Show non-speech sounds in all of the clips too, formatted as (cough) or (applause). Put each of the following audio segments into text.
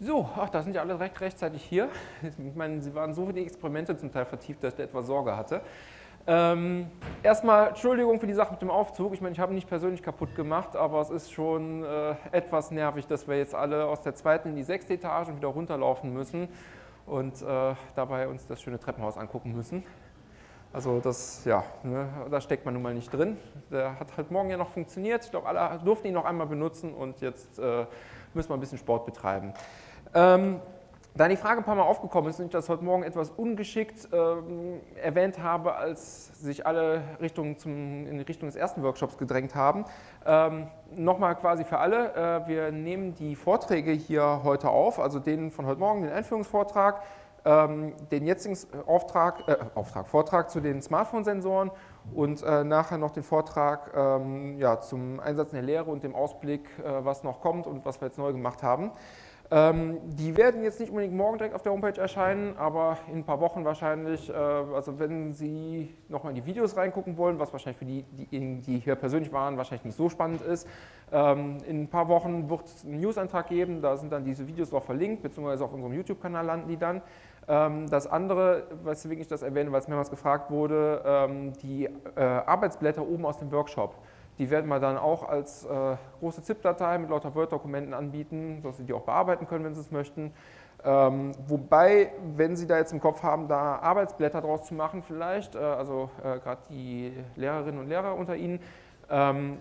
So, ach, da sind ja alle recht rechtzeitig hier. Ich meine, Sie waren so für die Experimente zum Teil vertieft, dass ich etwas Sorge hatte. Ähm, erstmal Entschuldigung für die Sache mit dem Aufzug. Ich meine, ich habe ihn nicht persönlich kaputt gemacht, aber es ist schon äh, etwas nervig, dass wir jetzt alle aus der zweiten in die sechste Etage und wieder runterlaufen müssen und äh, dabei uns das schöne Treppenhaus angucken müssen. Also das, ja, ne, da steckt man nun mal nicht drin. Der hat halt morgen ja noch funktioniert. Ich glaube, alle durften ihn noch einmal benutzen und jetzt äh, müssen wir ein bisschen Sport betreiben. Ähm, da die Frage ein paar Mal aufgekommen ist und ich das heute Morgen etwas ungeschickt ähm, erwähnt habe, als sich alle Richtung zum, in Richtung des ersten Workshops gedrängt haben, ähm, nochmal quasi für alle, äh, wir nehmen die Vorträge hier heute auf, also den von heute Morgen, den Einführungsvortrag, den jetzigen Auftrag, äh, Auftrag, Vortrag zu den Smartphone-Sensoren und äh, nachher noch den Vortrag ähm, ja, zum Einsatz in der Lehre und dem Ausblick, äh, was noch kommt und was wir jetzt neu gemacht haben. Ähm, die werden jetzt nicht unbedingt morgen direkt auf der Homepage erscheinen, aber in ein paar Wochen wahrscheinlich, äh, also wenn Sie nochmal in die Videos reingucken wollen, was wahrscheinlich für die, diejenigen, die hier persönlich waren, wahrscheinlich nicht so spannend ist, ähm, in ein paar Wochen wird es einen News-Antrag geben, da sind dann diese Videos auch verlinkt, beziehungsweise auf unserem YouTube-Kanal landen die dann. Ähm, das andere, weswegen ich das erwähne, weil es mehrmals gefragt wurde, ähm, die äh, Arbeitsblätter oben aus dem Workshop. Die werden wir dann auch als äh, große ZIP-Datei mit lauter Word-Dokumenten anbieten, sodass Sie die auch bearbeiten können, wenn Sie es möchten. Ähm, wobei, wenn Sie da jetzt im Kopf haben, da Arbeitsblätter draus zu machen vielleicht, äh, also äh, gerade die Lehrerinnen und Lehrer unter Ihnen, ähm,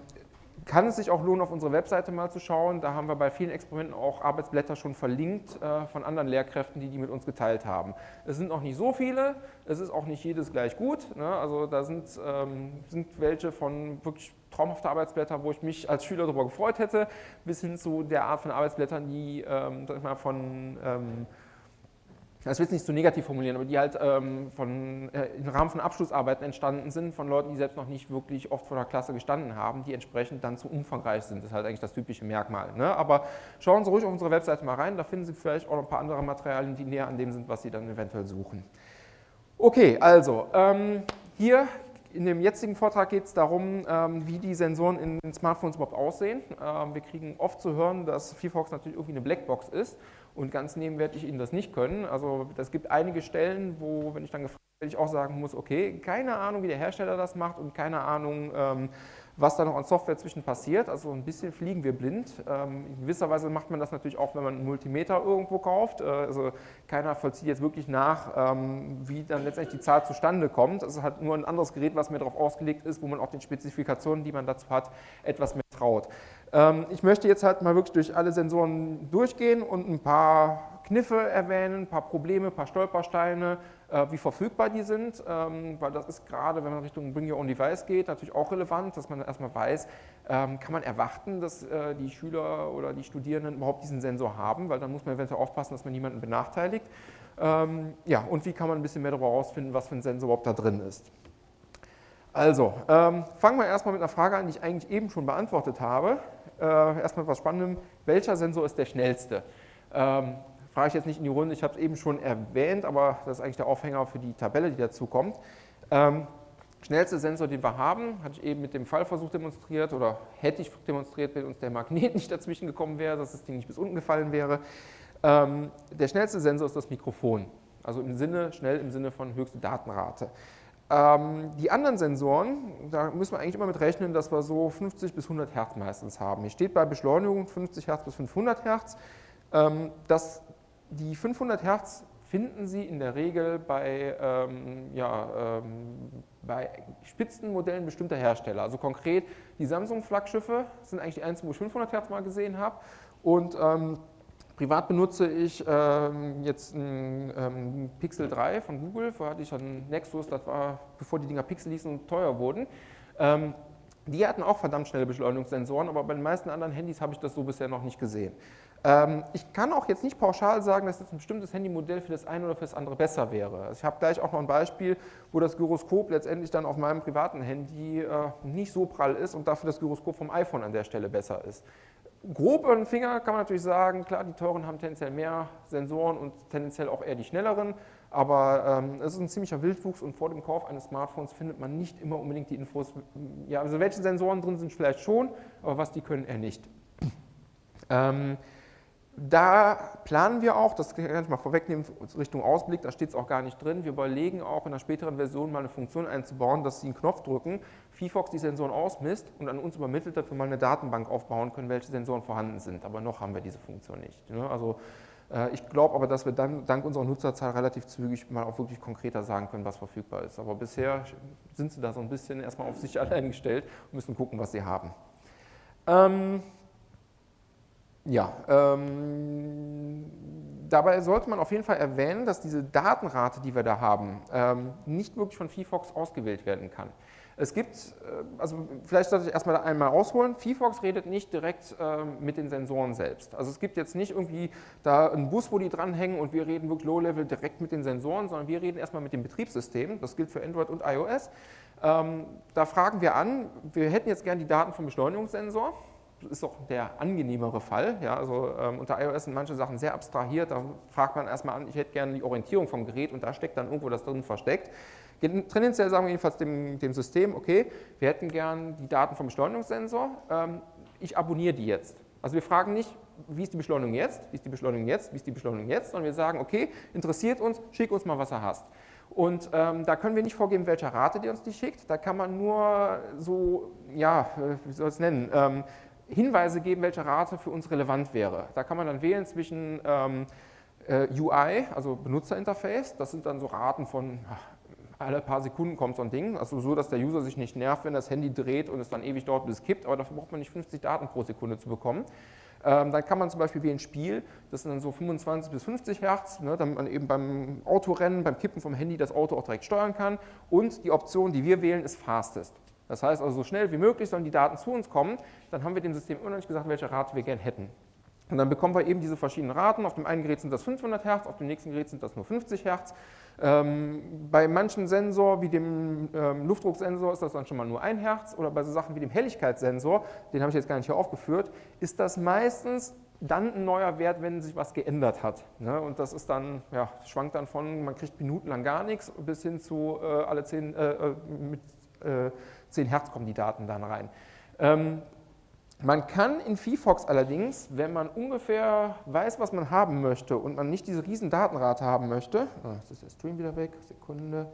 kann es sich auch lohnen, auf unsere Webseite mal zu schauen. Da haben wir bei vielen Experimenten auch Arbeitsblätter schon verlinkt äh, von anderen Lehrkräften, die die mit uns geteilt haben. Es sind noch nicht so viele, es ist auch nicht jedes gleich gut. Ne? Also da sind, ähm, sind welche von wirklich traumhaften Arbeitsblättern, wo ich mich als Schüler darüber gefreut hätte, bis hin zu der Art von Arbeitsblättern, die ähm, mal, von ähm, das will ich nicht so negativ formulieren, aber die halt ähm, von, äh, im Rahmen von Abschlussarbeiten entstanden sind, von Leuten, die selbst noch nicht wirklich oft vor der Klasse gestanden haben, die entsprechend dann zu umfangreich sind. Das ist halt eigentlich das typische Merkmal. Ne? Aber schauen Sie ruhig auf unsere Webseite mal rein, da finden Sie vielleicht auch noch ein paar andere Materialien, die näher an dem sind, was Sie dann eventuell suchen. Okay, also ähm, hier in dem jetzigen Vortrag geht es darum, ähm, wie die Sensoren in den Smartphones überhaupt aussehen. Ähm, wir kriegen oft zu hören, dass VFox natürlich irgendwie eine Blackbox ist und ganz nehmen werde ich Ihnen das nicht können. Also es gibt einige Stellen, wo, wenn ich dann gefragt werde, ich auch sagen muss, okay, keine Ahnung, wie der Hersteller das macht und keine Ahnung, ähm, was da noch an Software zwischen passiert. Also ein bisschen fliegen wir blind. Ähm, in gewisser Weise macht man das natürlich auch, wenn man einen Multimeter irgendwo kauft. Äh, also keiner vollzieht jetzt wirklich nach, ähm, wie dann letztendlich die Zahl zustande kommt. Es ist halt nur ein anderes Gerät, was mehr darauf ausgelegt ist, wo man auch den Spezifikationen, die man dazu hat, etwas mehr traut. Ähm, ich möchte jetzt halt mal wirklich durch alle Sensoren durchgehen und ein paar Kniffe erwähnen, ein paar Probleme, ein paar Stolpersteine, äh, wie verfügbar die sind, ähm, weil das ist gerade, wenn man Richtung Bring Your Own Device geht, natürlich auch relevant, dass man erstmal weiß, ähm, kann man erwarten, dass äh, die Schüler oder die Studierenden überhaupt diesen Sensor haben, weil dann muss man eventuell aufpassen, dass man niemanden benachteiligt. Ja, und wie kann man ein bisschen mehr darüber herausfinden, was für ein Sensor überhaupt da drin ist. Also, ähm, fangen wir erstmal mit einer Frage an, die ich eigentlich eben schon beantwortet habe. Äh, erstmal etwas Spannendem. Welcher Sensor ist der schnellste? Ähm, frage ich jetzt nicht in die Runde, ich habe es eben schon erwähnt, aber das ist eigentlich der Aufhänger für die Tabelle, die dazu kommt. Ähm, schnellste Sensor, den wir haben, hatte ich eben mit dem Fallversuch demonstriert oder hätte ich demonstriert, wenn uns der Magnet (laughs) nicht dazwischen gekommen wäre, dass das Ding nicht bis unten gefallen wäre. Ähm, der schnellste Sensor ist das Mikrofon, also im Sinne, schnell im Sinne von höchste Datenrate. Ähm, die anderen Sensoren, da müssen wir eigentlich immer mit rechnen, dass wir so 50 bis 100 Hertz meistens haben. Hier steht bei Beschleunigung 50 Hertz bis 500 Hertz. Ähm, das, die 500 Hertz finden Sie in der Regel bei, ähm, ja, ähm, bei Spitzenmodellen bestimmter Hersteller. Also konkret die Samsung-Flaggschiffe sind eigentlich die einzigen, wo ich 500 Hertz mal gesehen habe. Und ähm, Privat benutze ich ähm, jetzt ein ähm, Pixel 3 von Google, vorher hatte ich einen Nexus, das war bevor die Dinger Pixel hießen und teuer wurden. Ähm, die hatten auch verdammt schnelle Beschleunigungssensoren, aber bei den meisten anderen Handys habe ich das so bisher noch nicht gesehen. Ähm, ich kann auch jetzt nicht pauschal sagen, dass jetzt ein bestimmtes Handymodell für das eine oder für das andere besser wäre. Also ich habe gleich auch noch ein Beispiel, wo das Gyroskop letztendlich dann auf meinem privaten Handy äh, nicht so prall ist und dafür das Gyroskop vom iPhone an der Stelle besser ist grob über den Finger kann man natürlich sagen, klar, die teuren haben tendenziell mehr Sensoren und tendenziell auch eher die schnelleren, aber ähm, es ist ein ziemlicher Wildwuchs und vor dem Kauf eines Smartphones findet man nicht immer unbedingt die Infos, ja, also welche Sensoren drin sind vielleicht schon, aber was die können er nicht. Ähm, da planen wir auch, das kann ich mal vorwegnehmen, Richtung Ausblick, da steht es auch gar nicht drin. Wir überlegen auch in einer späteren Version mal eine Funktion einzubauen, dass Sie einen Knopf drücken, VFox die Sensoren ausmisst und an uns übermittelt, wir mal eine Datenbank aufbauen können, welche Sensoren vorhanden sind. Aber noch haben wir diese Funktion nicht. Ne? Also äh, ich glaube aber, dass wir dann dank unserer Nutzerzahl relativ zügig mal auch wirklich konkreter sagen können, was verfügbar ist. Aber bisher sind Sie da so ein bisschen erstmal auf sich (laughs) allein gestellt und müssen gucken, was Sie haben. Ähm, ja, ähm, dabei sollte man auf jeden Fall erwähnen, dass diese Datenrate, die wir da haben, ähm, nicht wirklich von VFox ausgewählt werden kann. Es gibt, äh, also vielleicht sollte ich erstmal einmal ausholen, VFox redet nicht direkt äh, mit den Sensoren selbst. Also es gibt jetzt nicht irgendwie da einen Bus, wo die dranhängen und wir reden wirklich Low-Level direkt mit den Sensoren, sondern wir reden erstmal mit dem Betriebssystem, das gilt für Android und iOS. Ähm, da fragen wir an, wir hätten jetzt gerne die Daten vom Beschleunigungssensor, ist auch der angenehmere Fall. Ja, also ähm, unter iOS sind manche Sachen sehr abstrahiert. Da fragt man erstmal an, ich hätte gerne die Orientierung vom Gerät und da steckt dann irgendwo das drin versteckt. Tendenziell sagen wir jedenfalls dem, dem System, okay, wir hätten gern die Daten vom Beschleunigungssensor, ähm, ich abonniere die jetzt. Also wir fragen nicht, wie ist die Beschleunigung jetzt, wie ist die Beschleunigung jetzt, wie ist die Beschleunigung jetzt, sondern wir sagen, okay, interessiert uns, schick uns mal, was du hast. Und ähm, da können wir nicht vorgeben, welcher Rate die uns die schickt, da kann man nur so, ja, äh, wie soll ich es nennen, ähm, Hinweise geben, welche Rate für uns relevant wäre. Da kann man dann wählen zwischen ähm, äh, UI, also Benutzerinterface, das sind dann so Raten von ach, alle paar Sekunden kommt so ein Ding, also so, dass der User sich nicht nervt, wenn das Handy dreht und es dann ewig dauert, bis es kippt, aber dafür braucht man nicht 50 Daten pro Sekunde zu bekommen. Ähm, dann kann man zum Beispiel wählen Spiel, das sind dann so 25 bis 50 Hertz, ne, damit man eben beim Autorennen, beim Kippen vom Handy das Auto auch direkt steuern kann. Und die Option, die wir wählen, ist Fastest. Das heißt also, so schnell wie möglich sollen die Daten zu uns kommen. Dann haben wir dem System immer noch nicht gesagt, welche Rate wir gern hätten. Und dann bekommen wir eben diese verschiedenen Raten. Auf dem einen Gerät sind das 500 Hertz, auf dem nächsten Gerät sind das nur 50 Hertz. Ähm, bei manchen Sensor, wie dem ähm, Luftdrucksensor, ist das dann schon mal nur 1 Hertz. Oder bei so Sachen wie dem Helligkeitssensor, den habe ich jetzt gar nicht hier aufgeführt, ist das meistens dann ein neuer Wert, wenn sich was geändert hat. Ne? Und das ist dann, ja, schwankt dann von, man kriegt minutenlang gar nichts, bis hin zu äh, alle 10, äh, äh, mit äh, 10 Hertz kommen die Daten dann rein. Ähm, man kann in VFox allerdings, wenn man ungefähr weiß, was man haben möchte und man nicht diese riesen Datenrate haben möchte, oh, jetzt ist der Stream wieder weg, Sekunde,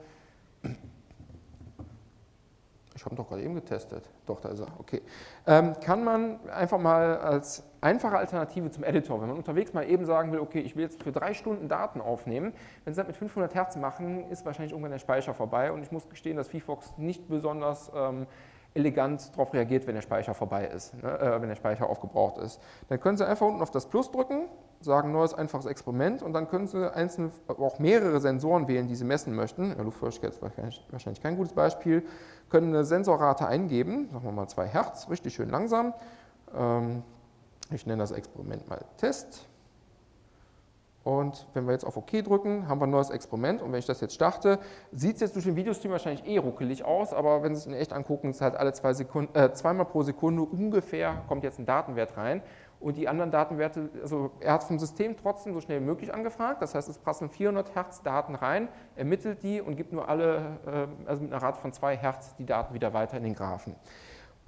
ich habe ihn doch gerade eben getestet, doch, da ist er, okay, ähm, kann man einfach mal als einfache Alternative zum Editor, wenn man unterwegs mal eben sagen will, okay, ich will jetzt für drei Stunden Daten aufnehmen, wenn Sie das mit 500 Hertz machen, ist wahrscheinlich irgendwann der Speicher vorbei. Und ich muss gestehen, dass VFox nicht besonders ähm, elegant darauf reagiert, wenn der Speicher vorbei ist, ne, äh, wenn der Speicher aufgebraucht ist. Dann können Sie einfach unten auf das Plus drücken, sagen neues einfaches Experiment und dann können Sie einzelne, auch mehrere Sensoren wählen, die Sie messen möchten. Ja, Luftfeuchtigkeit ist wahrscheinlich kein gutes Beispiel. Können eine Sensorrate eingeben, sagen wir mal 2 Hertz, richtig schön langsam. Ähm, ich nenne das Experiment mal Test. Und wenn wir jetzt auf OK drücken, haben wir ein neues Experiment. Und wenn ich das jetzt starte, sieht es jetzt durch den Videostream wahrscheinlich eh ruckelig aus, aber wenn Sie es in echt angucken, ist halt alle zwei Sekunden, äh, zweimal pro Sekunde ungefähr kommt jetzt ein Datenwert rein. Und die anderen Datenwerte, also er hat vom System trotzdem so schnell wie möglich angefragt. Das heißt, es passen 400 Hertz Daten rein, ermittelt die und gibt nur alle, äh, also mit einer Rate von 2 Hertz die Daten wieder weiter in den Graphen.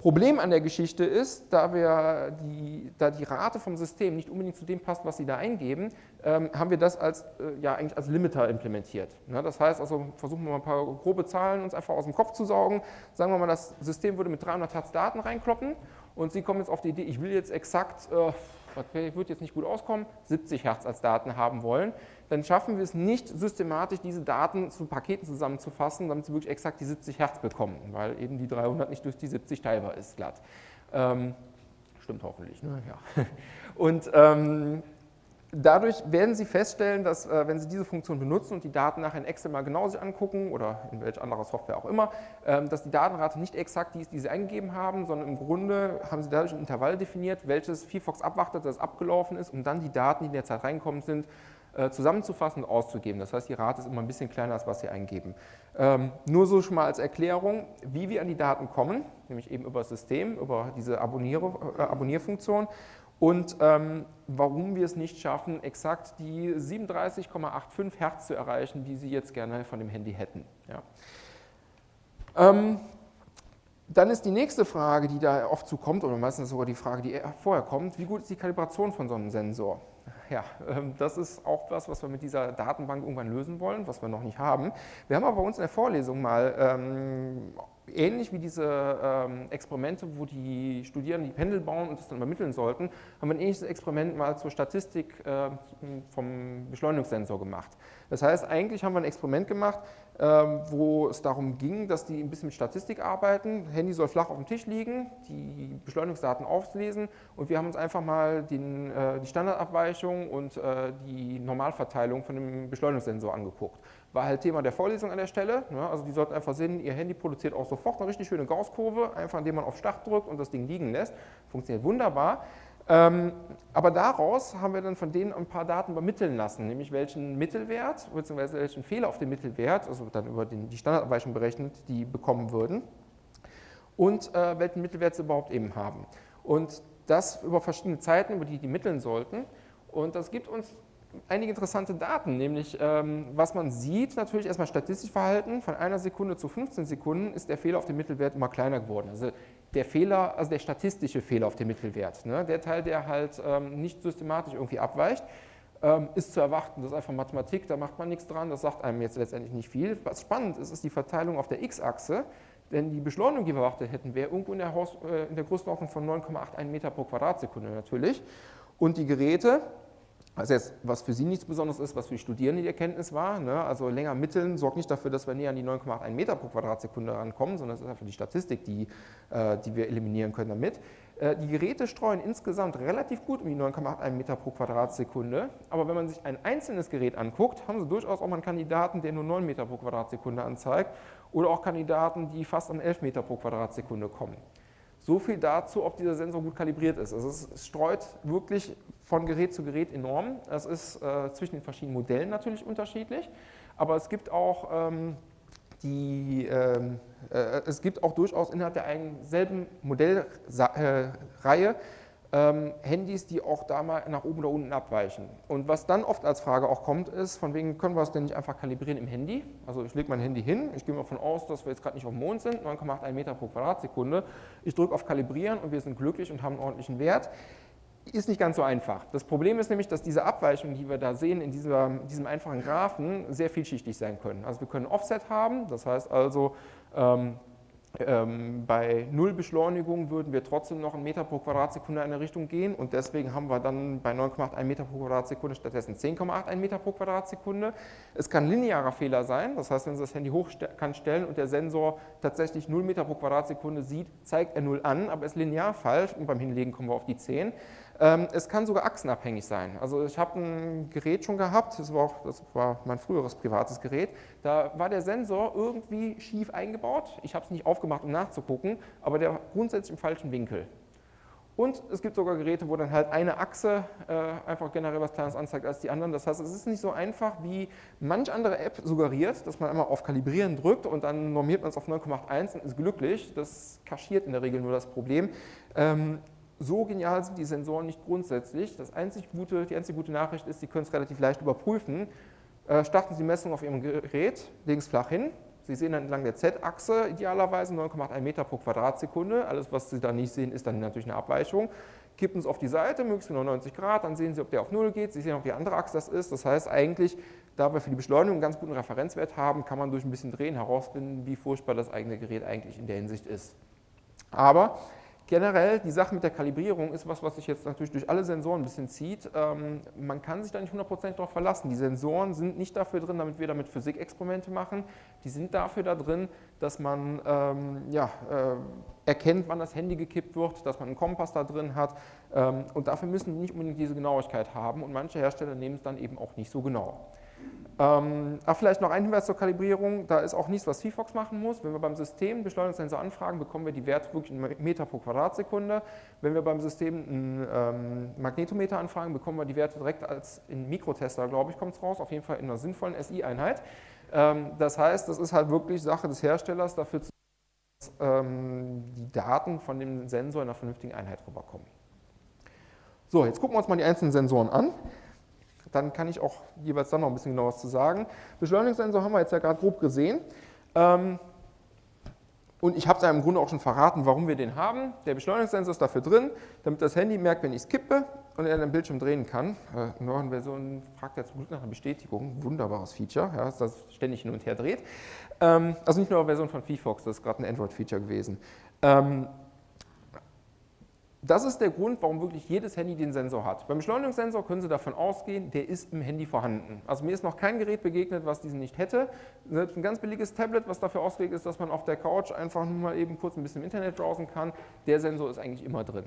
Problem an der Geschichte ist, da, wir die, da die Rate vom System nicht unbedingt zu dem passt, was Sie da eingeben, ähm, haben wir das als, äh, ja, eigentlich als Limiter implementiert. Ja, das heißt also, versuchen wir mal ein paar grobe Zahlen uns einfach aus dem Kopf zu saugen. Sagen wir mal, das System würde mit 300 Hertz Daten reinkloppen und Sie kommen jetzt auf die Idee, ich will jetzt exakt, äh, ich würde jetzt nicht gut auskommen, 70 Hertz als Daten haben wollen dann schaffen wir es nicht systematisch, diese Daten zu Paketen zusammenzufassen, damit sie wirklich exakt die 70 Hertz bekommen, weil eben die 300 nicht durch die 70 teilbar ist, glatt. Ähm, stimmt hoffentlich, ne? ja. (laughs) Und ähm, dadurch werden Sie feststellen, dass äh, wenn Sie diese Funktion benutzen und die Daten nachher in Excel mal genau sich angucken oder in welcher anderer Software auch immer, ähm, dass die Datenrate nicht exakt die ist, die Sie eingegeben haben, sondern im Grunde haben Sie dadurch ein Intervall definiert, welches VFox abwartet, dass es abgelaufen ist, um dann die Daten, die in der Zeit reinkommen sind, zusammenzufassen und auszugeben. Das heißt, die Rate ist immer ein bisschen kleiner, als was Sie eingeben. Ähm, nur so schon mal als Erklärung, wie wir an die Daten kommen, nämlich eben über das System, über diese Abonnier äh, Abonnierfunktion und ähm, warum wir es nicht schaffen, exakt die 37,85 Hertz zu erreichen, die Sie jetzt gerne von dem Handy hätten. Ja. Ähm, dann ist die nächste Frage, die da oft zukommt, oder meistens sogar die Frage, die vorher kommt, wie gut ist die Kalibration von so einem Sensor? Ja, ähm, das ist auch was, was wir mit dieser Datenbank irgendwann lösen wollen, was wir noch nicht haben. Wir haben aber bei uns in der Vorlesung mal ähm, ähnlich wie diese ähm, Experimente, wo die Studierenden die Pendel bauen und das dann übermitteln sollten, haben wir ein ähnliches Experiment mal zur Statistik äh, vom Beschleunigungssensor gemacht. Das heißt, eigentlich haben wir ein Experiment gemacht, äh, wo es darum ging, dass die ein bisschen mit Statistik arbeiten. Handy soll flach auf dem Tisch liegen, die Beschleunigungsdaten auflesen und wir haben uns einfach mal den, äh, die Standardabweichung und äh, die Normalverteilung von dem Beschleunigungssensor angeguckt war halt Thema der Vorlesung an der Stelle. Ne? Also die sollten einfach sehen, ihr Handy produziert auch sofort eine richtig schöne Gaußkurve, einfach indem man auf Start drückt und das Ding liegen lässt. Funktioniert wunderbar. Ähm, aber daraus haben wir dann von denen ein paar Daten übermitteln lassen, nämlich welchen Mittelwert bzw. welchen Fehler auf dem Mittelwert, also dann über den, die Standardabweichung berechnet, die bekommen würden und äh, welchen Mittelwert sie überhaupt eben haben. Und das über verschiedene Zeiten, über die die mitteln sollten. Und das gibt uns einige interessante Daten, nämlich ähm, was man sieht, natürlich erstmal statistisch Verhalten, von einer Sekunde zu 15 Sekunden ist der Fehler auf dem Mittelwert immer kleiner geworden. Also der Fehler, also der statistische Fehler auf dem Mittelwert, ne, der Teil, der halt ähm, nicht systematisch irgendwie abweicht, ähm, ist zu erwarten. Das ist einfach Mathematik, da macht man nichts dran, das sagt einem jetzt letztendlich nicht viel. Was spannend ist, ist die Verteilung auf der x-Achse, denn die Beschleunigung, die wir erwartet hätten, wäre irgendwo in der, Haus, äh, in der Größenordnung von 9,81 Meter pro Quadratsekunde natürlich. Und die Geräte, also jetzt, was für Sie nichts Besonderes ist, was für die Studierenden die Erkenntnis war. Ne? Also länger mitteln sorgt nicht dafür, dass wir näher an die 9,81 Meter pro Quadratsekunde rankommen, sondern es ist einfach die Statistik, die, äh, die wir eliminieren können damit. Äh, die Geräte streuen insgesamt relativ gut um die 9,81 Meter pro Quadratsekunde, aber wenn man sich ein einzelnes Gerät anguckt, haben Sie durchaus auch mal einen Kandidaten, der nur 9 Meter pro Quadratsekunde anzeigt oder auch Kandidaten, die fast an 11 Meter pro Quadratsekunde kommen. So viel dazu, ob dieser Sensor gut kalibriert ist. Also es streut wirklich von Gerät zu Gerät enorm. Es ist äh, zwischen den verschiedenen Modellen natürlich unterschiedlich, aber es gibt auch ähm, die, ähm, äh, es gibt auch durchaus innerhalb der selben Modellreihe äh, ähm, Handys, die auch da mal nach oben oder unten abweichen. Und was dann oft als Frage auch kommt, ist, von wegen können wir es denn nicht einfach kalibrieren im Handy? Also ich lege mein Handy hin, ich gehe mal davon aus, dass wir jetzt gerade nicht auf dem Mond sind, 9,81 Meter pro Quadratsekunde. Ich drücke auf Kalibrieren und wir sind glücklich und haben einen ordentlichen Wert. Ist nicht ganz so einfach. Das Problem ist nämlich, dass diese Abweichungen, die wir da sehen in dieser, diesem einfachen Graphen, sehr vielschichtig sein können. Also wir können Offset haben, das heißt also, ähm, ähm, bei Null Beschleunigung würden wir trotzdem noch einen Meter pro Quadratsekunde in eine Richtung gehen und deswegen haben wir dann bei 9,81 Meter pro Quadratsekunde stattdessen 10,81 Meter pro Quadratsekunde. Es kann linearer Fehler sein, das heißt, wenn Sie das Handy hoch kann stellen und der Sensor tatsächlich 0 Meter pro Quadratsekunde sieht, zeigt er 0 an, aber ist linear falsch und beim Hinlegen kommen wir auf die 10. Ähm, es kann sogar achsenabhängig sein. Also ich habe ein Gerät schon gehabt, das war, auch, das war mein früheres privates Gerät, da war der Sensor irgendwie schief eingebaut. Ich habe es nicht aufgemacht, um nachzugucken, aber der war grundsätzlich im falschen Winkel. Und es gibt sogar Geräte, wo dann halt eine Achse äh, einfach generell was Kleines anzeigt als die anderen. Das heißt, es ist nicht so einfach, wie manch andere App suggeriert, dass man einmal auf Kalibrieren drückt und dann normiert man es auf 9,81 und ist glücklich. Das kaschiert in der Regel nur das Problem. Ähm, so genial sind die Sensoren nicht grundsätzlich. Das einzig gute, die einzige gute Nachricht ist, Sie können es relativ leicht überprüfen. Äh, starten Sie die Messung auf Ihrem Gerät, es flach hin. Sie sehen dann entlang der Z-Achse idealerweise 9,81 Meter pro Quadratsekunde. Alles, was Sie da nicht sehen, ist dann natürlich eine Abweichung. Kippen es auf die Seite, möglichst genau 90 Grad, dann sehen Sie, ob der auf 0 geht. Sie sehen, ob die andere Achse das ist. Das heißt eigentlich, da wir für die Beschleunigung einen ganz guten Referenzwert haben, kann man durch ein bisschen Drehen herausfinden, wie furchtbar das eigene Gerät eigentlich in der Hinsicht ist. Aber Generell, die Sache mit der Kalibrierung ist was, was sich jetzt natürlich durch alle Sensoren ein bisschen zieht. Ähm, man kann sich da nicht 100% darauf verlassen. Die Sensoren sind nicht dafür drin, damit wir damit Physikexperimente machen. Die sind dafür da drin, dass man ähm, ja, äh, erkennt, wann das Handy gekippt wird, dass man einen Kompass da drin hat. Ähm, und dafür müssen die nicht unbedingt diese Genauigkeit haben. Und manche Hersteller nehmen es dann eben auch nicht so genau. Ähm, ach, vielleicht noch ein Hinweis zur Kalibrierung, da ist auch nichts, was VFox machen muss. Wenn wir beim System Beschleunigungssensor anfragen, bekommen wir die Werte wirklich in Meter pro Quadratsekunde. Wenn wir beim System einen ähm, Magnetometer anfragen, bekommen wir die Werte direkt als in Mikrotester, glaube ich, kommt es raus, auf jeden Fall in einer sinnvollen SI-Einheit. Ähm, das heißt, das ist halt wirklich Sache des Herstellers, dafür zu dass ähm, die Daten von dem Sensor in einer vernünftigen Einheit rüberkommen. So, jetzt gucken wir uns mal die einzelnen Sensoren an. Dann kann ich auch jeweils dann noch ein bisschen genau was zu sagen. Beschleunigungssensor haben wir jetzt ja gerade grob gesehen. Ähm, und ich habe es im Grunde auch schon verraten, warum wir den haben. Der Beschleunigungssensor ist dafür drin, damit das Handy merkt, wenn ich es kippe und er den Bildschirm drehen kann. Äh, neuen Versionen fragt er zum Glück nach einer Bestätigung. Wunderbares Feature, ja, dass das ständig hin und her dreht. Ähm, also nicht nur eine Version von VFox, das ist gerade ein Android-Feature gewesen. Ähm, das ist der Grund, warum wirklich jedes Handy den Sensor hat. Beim Beschleunigungssensor können Sie davon ausgehen, der ist im Handy vorhanden. Also mir ist noch kein Gerät begegnet, was diesen nicht hätte. Selbst ein ganz billiges Tablet, was dafür ausgelegt ist, dass man auf der Couch einfach nur mal eben kurz ein bisschen im Internet browsen kann, der Sensor ist eigentlich immer drin.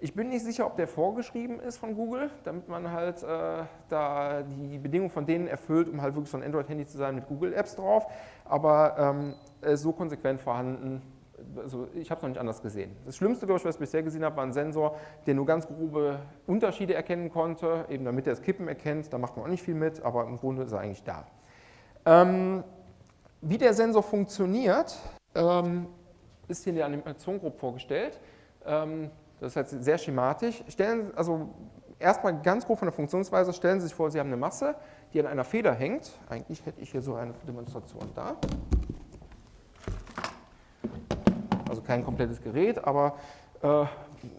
Ich bin nicht sicher, ob der vorgeschrieben ist von Google, damit man halt äh, da die Bedingungen von denen erfüllt, um halt wirklich so ein Android-Handy zu sein mit Google-Apps drauf, aber ähm, ist so konsequent vorhanden, also ich habe es noch nicht anders gesehen. Das Schlimmste, was ich bisher gesehen habe, war ein Sensor, der nur ganz grobe Unterschiede erkennen konnte, eben damit er das Kippen erkennt. Da macht man auch nicht viel mit, aber im Grunde ist er eigentlich da. Ähm, wie der Sensor funktioniert, ähm, ist hier in der Animation grob vorgestellt. Ähm, das ist jetzt sehr schematisch. Stellen, also erstmal ganz grob von der Funktionsweise, stellen Sie sich vor, Sie haben eine Masse, die an einer Feder hängt. Eigentlich hätte ich hier so eine Demonstration da. Also kein komplettes Gerät, aber äh,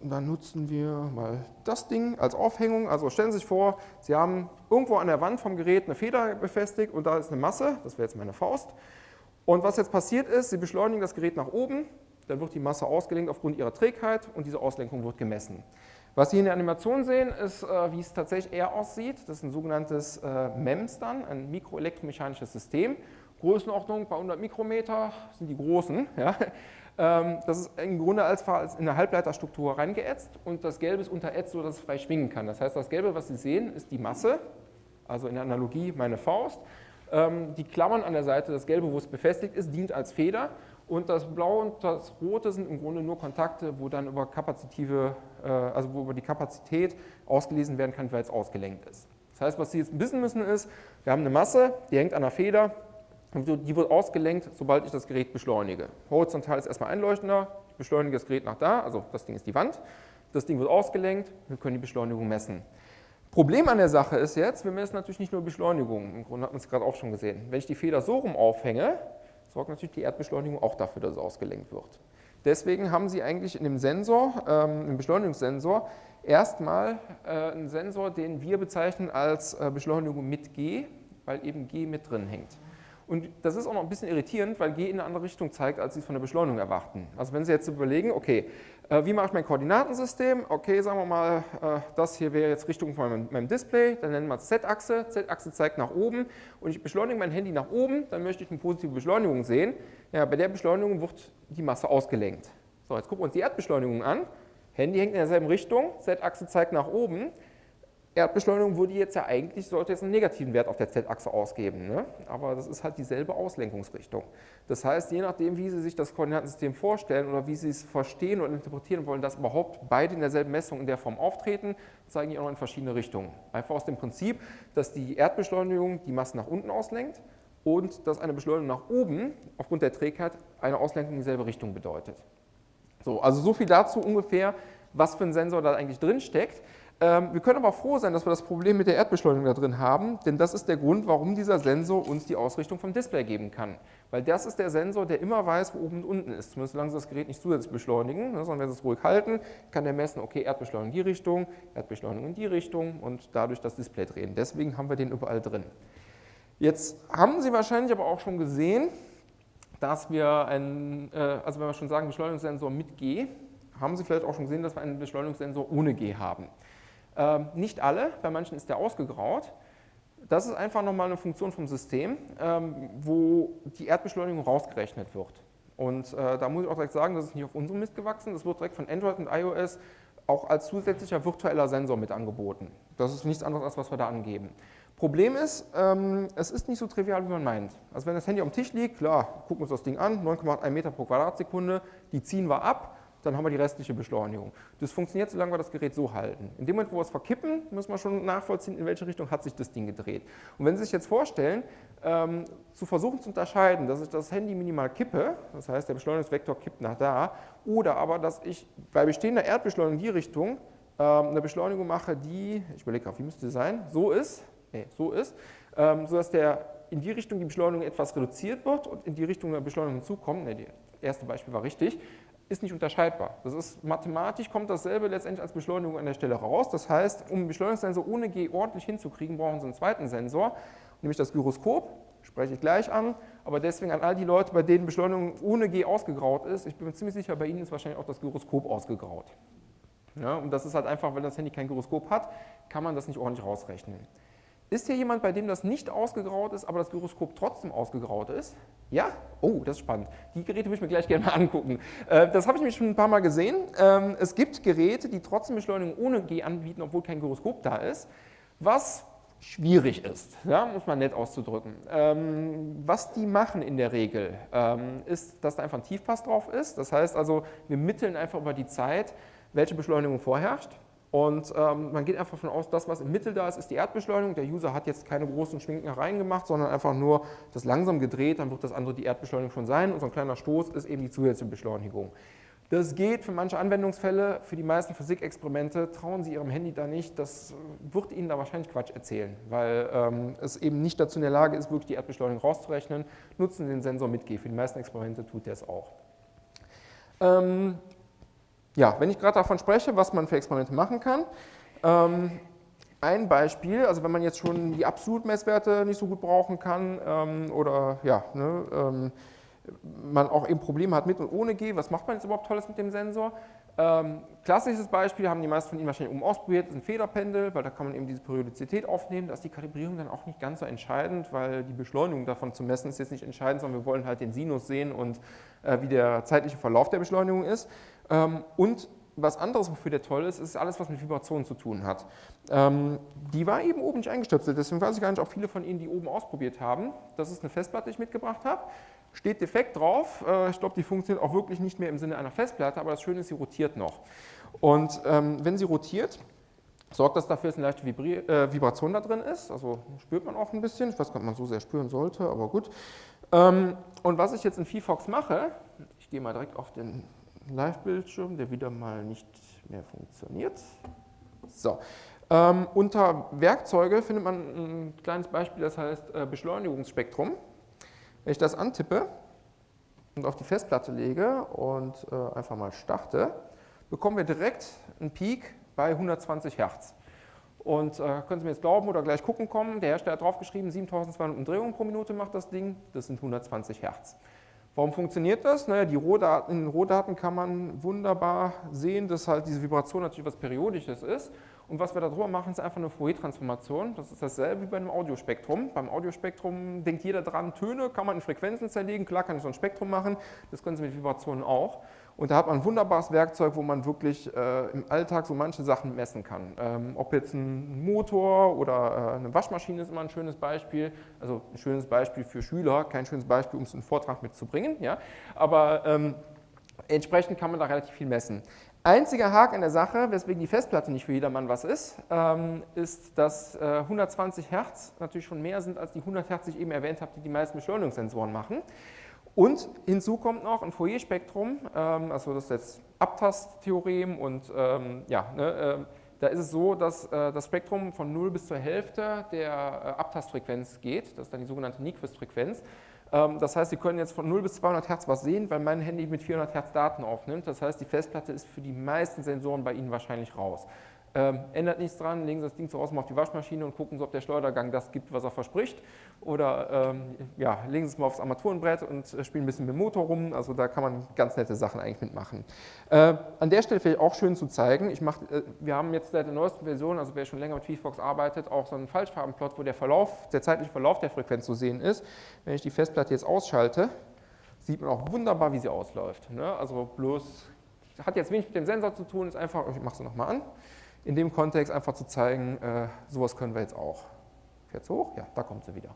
dann nutzen wir mal das Ding als Aufhängung. Also stellen Sie sich vor, Sie haben irgendwo an der Wand vom Gerät eine Feder befestigt und da ist eine Masse, das wäre jetzt meine Faust. Und was jetzt passiert ist, Sie beschleunigen das Gerät nach oben, dann wird die Masse ausgelenkt aufgrund ihrer Trägheit und diese Auslenkung wird gemessen. Was Sie in der Animation sehen, ist, äh, wie es tatsächlich eher aussieht. Das ist ein sogenanntes äh, MEMS dann, ein mikroelektromechanisches System. Größenordnung bei 100 Mikrometer sind die großen. (laughs) Ja. Ähm, das ist im Grunde als in eine Halbleiterstruktur reingeätzt und das Gelbe ist unterätzt, sodass es frei schwingen kann. Das heißt, das Gelbe, was Sie sehen, ist die Masse, also in der Analogie meine Faust. Ähm, die Klammern an der Seite, das Gelbe, wo es befestigt ist, dient als Feder und das Blaue und das Rote sind im Grunde nur Kontakte, wo dann über kapazitive, äh, also wo über die Kapazität ausgelesen werden kann, weil es ausgelenkt ist. Das heißt, was Sie jetzt wissen müssen ist, wir haben eine Masse, die hängt an der Feder, die wird ausgelenkt, sobald ich das Gerät beschleunige. Horizontal ist erstmal einleuchtender, ich beschleunige das Gerät nach da, also das Ding ist die Wand. Das Ding wird ausgelenkt, wir können die Beschleunigung messen. Problem an der Sache ist jetzt, wir messen natürlich nicht nur Beschleunigung, im Grunde hat man es gerade auch schon gesehen. Wenn ich die Feder so rum aufhänge, sorgt natürlich die Erdbeschleunigung auch dafür, dass es ausgelenkt wird. Deswegen haben Sie eigentlich in dem Sensor, ähm, im Beschleunigungssensor, erstmal äh, einen Sensor, den wir bezeichnen als äh, Beschleunigung mit G, weil eben G mit drin hängt. Und das ist auch noch ein bisschen irritierend, weil G in eine andere Richtung zeigt, als Sie es von der Beschleunigung erwarten. Also wenn Sie jetzt überlegen, okay, äh, wie mache ich mein Koordinatensystem? Okay, sagen wir mal, äh, das hier wäre jetzt Richtung von meinem Display, dann nennen wir es Z-Achse. Z-Achse zeigt nach oben und ich beschleunige mein Handy nach oben, dann möchte ich eine positive Beschleunigung sehen. Ja, bei der Beschleunigung wird die Masse ausgelenkt. So, jetzt gucken wir uns die Erdbeschleunigung an. Handy hängt in derselben Richtung, Z-Achse zeigt nach oben. Erdbeschleunigung würde jetzt ja eigentlich, sollte jetzt einen negativen Wert auf der Z-Achse ausgeben, ne? aber das ist halt dieselbe Auslenkungsrichtung. Das heißt, je nachdem, wie Sie sich das Koordinatensystem vorstellen oder wie Sie es verstehen und interpretieren wollen, dass überhaupt beide in derselben Messung in der Form auftreten, zeigen die auch noch in verschiedene Richtungen. Einfach aus dem Prinzip, dass die Erdbeschleunigung die Masse nach unten auslenkt und dass eine Beschleunigung nach oben aufgrund der Trägheit eine Auslenkung in dieselbe Richtung bedeutet. So, also so viel dazu ungefähr, was für ein Sensor da eigentlich drin steckt. Ähm, wir können aber froh sein, dass wir das Problem mit der Erdbeschleunigung da drin haben, denn das ist der Grund, warum dieser Sensor uns die Ausrichtung vom Display geben kann. Weil das ist der Sensor, der immer weiß, wo oben und unten ist, zumindest solange Sie das Gerät nicht zusätzlich beschleunigen, ne, sondern wenn Sie es ruhig halten, kann der messen, okay, Erdbeschleunigung in die Richtung, Erdbeschleunigung in die Richtung und dadurch das Display drehen. Deswegen haben wir den überall drin. Jetzt haben Sie wahrscheinlich aber auch schon gesehen, dass wir einen, äh, also wenn wir schon sagen Beschleunigungssensor mit G, haben Sie vielleicht auch schon gesehen, dass wir einen Beschleunigungssensor ohne G haben. Ähm, nicht alle, bei manchen ist der ausgegraut. Das ist einfach nochmal eine Funktion vom System, ähm, wo die Erdbeschleunigung rausgerechnet wird. Und äh, da muss ich auch direkt sagen, das ist nicht auf unserem Mist gewachsen, das wird direkt von Android und iOS auch als zusätzlicher virtueller Sensor mit angeboten. Das ist nichts anderes, als was wir da angeben. Problem ist, ähm, es ist nicht so trivial, wie man meint. Also wenn das Handy am Tisch liegt, klar, gucken wir uns das Ding an, 9,81 Meter pro Quadratsekunde, die ziehen wir ab, dann haben wir die restliche Beschleunigung. Das funktioniert, solange wir das Gerät so halten. In dem Moment, wo wir es verkippen, müssen wir schon nachvollziehen, in welche Richtung hat sich das Ding gedreht. Und wenn Sie sich jetzt vorstellen, ähm, zu versuchen zu unterscheiden, dass ich das Handy minimal kippe, das heißt, der Beschleunigungsvektor kippt nach da, oder aber, dass ich bei bestehender Erdbeschleunigung die Richtung ähm, eine Beschleunigung mache, die, ich überlege gerade, wie müsste sie sein, so ist, nee, so ist, ähm, sodass der in die Richtung die Beschleunigung etwas reduziert wird und in die Richtung der Beschleunigung hinzukommt, nee, das erste Beispiel war richtig, ist nicht unterscheidbar. Das ist mathematisch kommt dasselbe letztendlich als Beschleunigung an der Stelle raus. Das heißt, um einen Beschleunigungssensor ohne G ordentlich hinzukriegen, brauchen Sie einen zweiten Sensor, nämlich das Gyroskop, spreche ich gleich an, aber deswegen an all die Leute, bei denen Beschleunigung ohne G ausgegraut ist, ich bin mir ziemlich sicher, bei Ihnen ist wahrscheinlich auch das Gyroskop ausgegraut. Ja, und das ist halt einfach, wenn das Handy kein Gyroskop hat, kann man das nicht ordentlich rausrechnen. Ist hier jemand, bei dem das nicht ausgegraut ist, aber das Gyroskop trotzdem ausgegraut ist? Ja? Oh, das ist spannend. Die Geräte würde ich mir gleich gerne mal angucken. Äh, das habe ich nämlich schon ein paar Mal gesehen. Ähm, es gibt Geräte, die trotzdem Beschleunigung ohne G anbieten, obwohl kein Gyroskop da ist, was schwierig ist, ja, muss man nett auszudrücken. Ähm, was die machen in der Regel, ähm, ist, dass da einfach ein Tiefpass drauf ist. Das heißt also, wir mitteln einfach über die Zeit, welche Beschleunigung vorherrscht. Und ähm, man geht einfach davon aus, das, was im Mittel da ist, ist die Erdbeschleunigung. Der User hat jetzt keine großen Schwinkereien gemacht, sondern einfach nur das langsam gedreht, dann wird das andere die Erdbeschleunigung schon sein. Und so ein kleiner Stoß ist eben die zusätzliche Beschleunigung. Das geht für manche Anwendungsfälle, für die meisten Physikexperimente trauen Sie Ihrem Handy da nicht, das wird Ihnen da wahrscheinlich Quatsch erzählen, weil ähm, es eben nicht dazu in der Lage ist, wirklich die Erdbeschleunigung rauszurechnen. Nutzen Sie den Sensor mit G, für die meisten Experimente tut der es auch. Ähm, ja, wenn ich gerade davon spreche, was man für Experimente machen kann, ähm, ein Beispiel, also wenn man jetzt schon die Absolutmesswerte nicht so gut brauchen kann ähm, oder ja, ne, ähm, man auch eben Probleme hat mit und ohne G, was macht man jetzt überhaupt Tolles mit dem Sensor? Ähm, klassisches Beispiel, haben die meisten von Ihnen wahrscheinlich oben ausprobiert, ist ein Federpendel, weil da kann man eben diese Periodizität aufnehmen. Da ist die Kalibrierung dann auch nicht ganz so entscheidend, weil die Beschleunigung davon zu messen ist jetzt nicht entscheidend, sondern wir wollen halt den Sinus sehen und äh, wie der zeitliche Verlauf der Beschleunigung ist. Ähm, und was anderes, wofür der toll ist, ist alles, was mit Vibrationen zu tun hat. Ähm, die war eben oben nicht eingestöpselt, deswegen weiß ich gar nicht, ob viele von Ihnen die oben ausprobiert haben. Das ist eine Festplatte, die ich mitgebracht habe. Steht defekt drauf. Äh, ich glaube, die funktioniert auch wirklich nicht mehr im Sinne einer Festplatte, aber das Schöne ist, sie rotiert noch. Und ähm, wenn sie rotiert, sorgt das dafür, dass eine leichte Vibri äh, Vibration da drin ist. Also spürt man auch ein bisschen. Ich weiß gar nicht, ob man so sehr spüren sollte, aber gut. Ähm, und was ich jetzt in VFox mache, ich gehe mal direkt auf den Live-Bildschirm, der wieder mal nicht mehr funktioniert. So. Ähm, unter Werkzeuge findet man ein kleines Beispiel, das heißt äh, Beschleunigungsspektrum. Wenn ich das antippe und auf die Festplatte lege und äh, einfach mal starte, bekommen wir direkt einen Peak bei 120 Hertz. Und äh, können Sie mir jetzt glauben oder gleich gucken kommen, der Hersteller hat draufgeschrieben, 7200 Umdrehungen pro Minute macht das Ding, das sind 120 Hertz. Warum funktioniert das? Naja, die Rohdaten, in den Rohdaten kann man wunderbar sehen, dass halt diese Vibration natürlich was Periodisches ist. Und was wir darüber machen, ist einfach eine Fourier-Transformation. Das ist dasselbe wie bei einem Audiospektrum. Beim Audiospektrum denkt jeder dran, Töne kann man in Frequenzen zerlegen. Klar kann ich so ein Spektrum machen, das können Sie mit Vibrationen auch. Und da hat man ein wunderbares Werkzeug, wo man wirklich äh, im Alltag so manche Sachen messen kann. Ähm, ob jetzt ein Motor oder äh, eine Waschmaschine ist immer ein schönes Beispiel. Also ein schönes Beispiel für Schüler, kein schönes Beispiel, um es in einen Vortrag mitzubringen. Ja? Aber ähm, entsprechend kann man da relativ viel messen. Einziger Haken in der Sache, weswegen die Festplatte nicht für jedermann was ist, ähm, ist, dass äh, 120 Hertz natürlich schon mehr sind als die 100 Hertz, die ich eben erwähnt habe, die die meisten Beschleunigungssensoren machen. Und hinzu kommt noch ein Fourier-Spektrum, ähm, also das ist jetzt Abtasttheorem und ähm, ja, ne, äh, da ist es so, dass äh, das Spektrum von 0 bis zur Hälfte der äh, Abtastfrequenz geht, das ist dann die sogenannte Nyquist-Frequenz. Ähm, das heißt, Sie können jetzt von 0 bis 200 Hertz was sehen, weil mein Handy mit 400 Hertz Daten aufnimmt. Das heißt, die Festplatte ist für die meisten Sensoren bei Ihnen wahrscheinlich raus. Ähm, ändert nichts dran, legen Sie das Ding zu Hause mal auf die Waschmaschine und gucken Sie, ob der Schleudergang das gibt, was er verspricht. Oder ähm, ja, legen Sie es mal aufs Armaturenbrett und äh, spielen ein bisschen mit dem Motor rum. Also da kann man ganz nette Sachen eigentlich mitmachen. Äh, an der Stelle vielleicht auch schön zu zeigen, ich mach, äh, wir haben jetzt seit der neuesten Version, also wer schon länger mit VFox arbeitet, auch so einen Falschfarbenplot, wo der Verlauf, der zeitliche Verlauf der Frequenz zu sehen ist. Wenn ich die Festplatte jetzt ausschalte, sieht man auch wunderbar, wie sie ausläuft. Ne? Also bloß, hat jetzt wenig mit dem Sensor zu tun, ist einfach, ich mache sie nochmal an in dem Kontext einfach zu zeigen, äh, sowas können wir jetzt auch. Fährt hoch? Ja, da kommt sie wieder.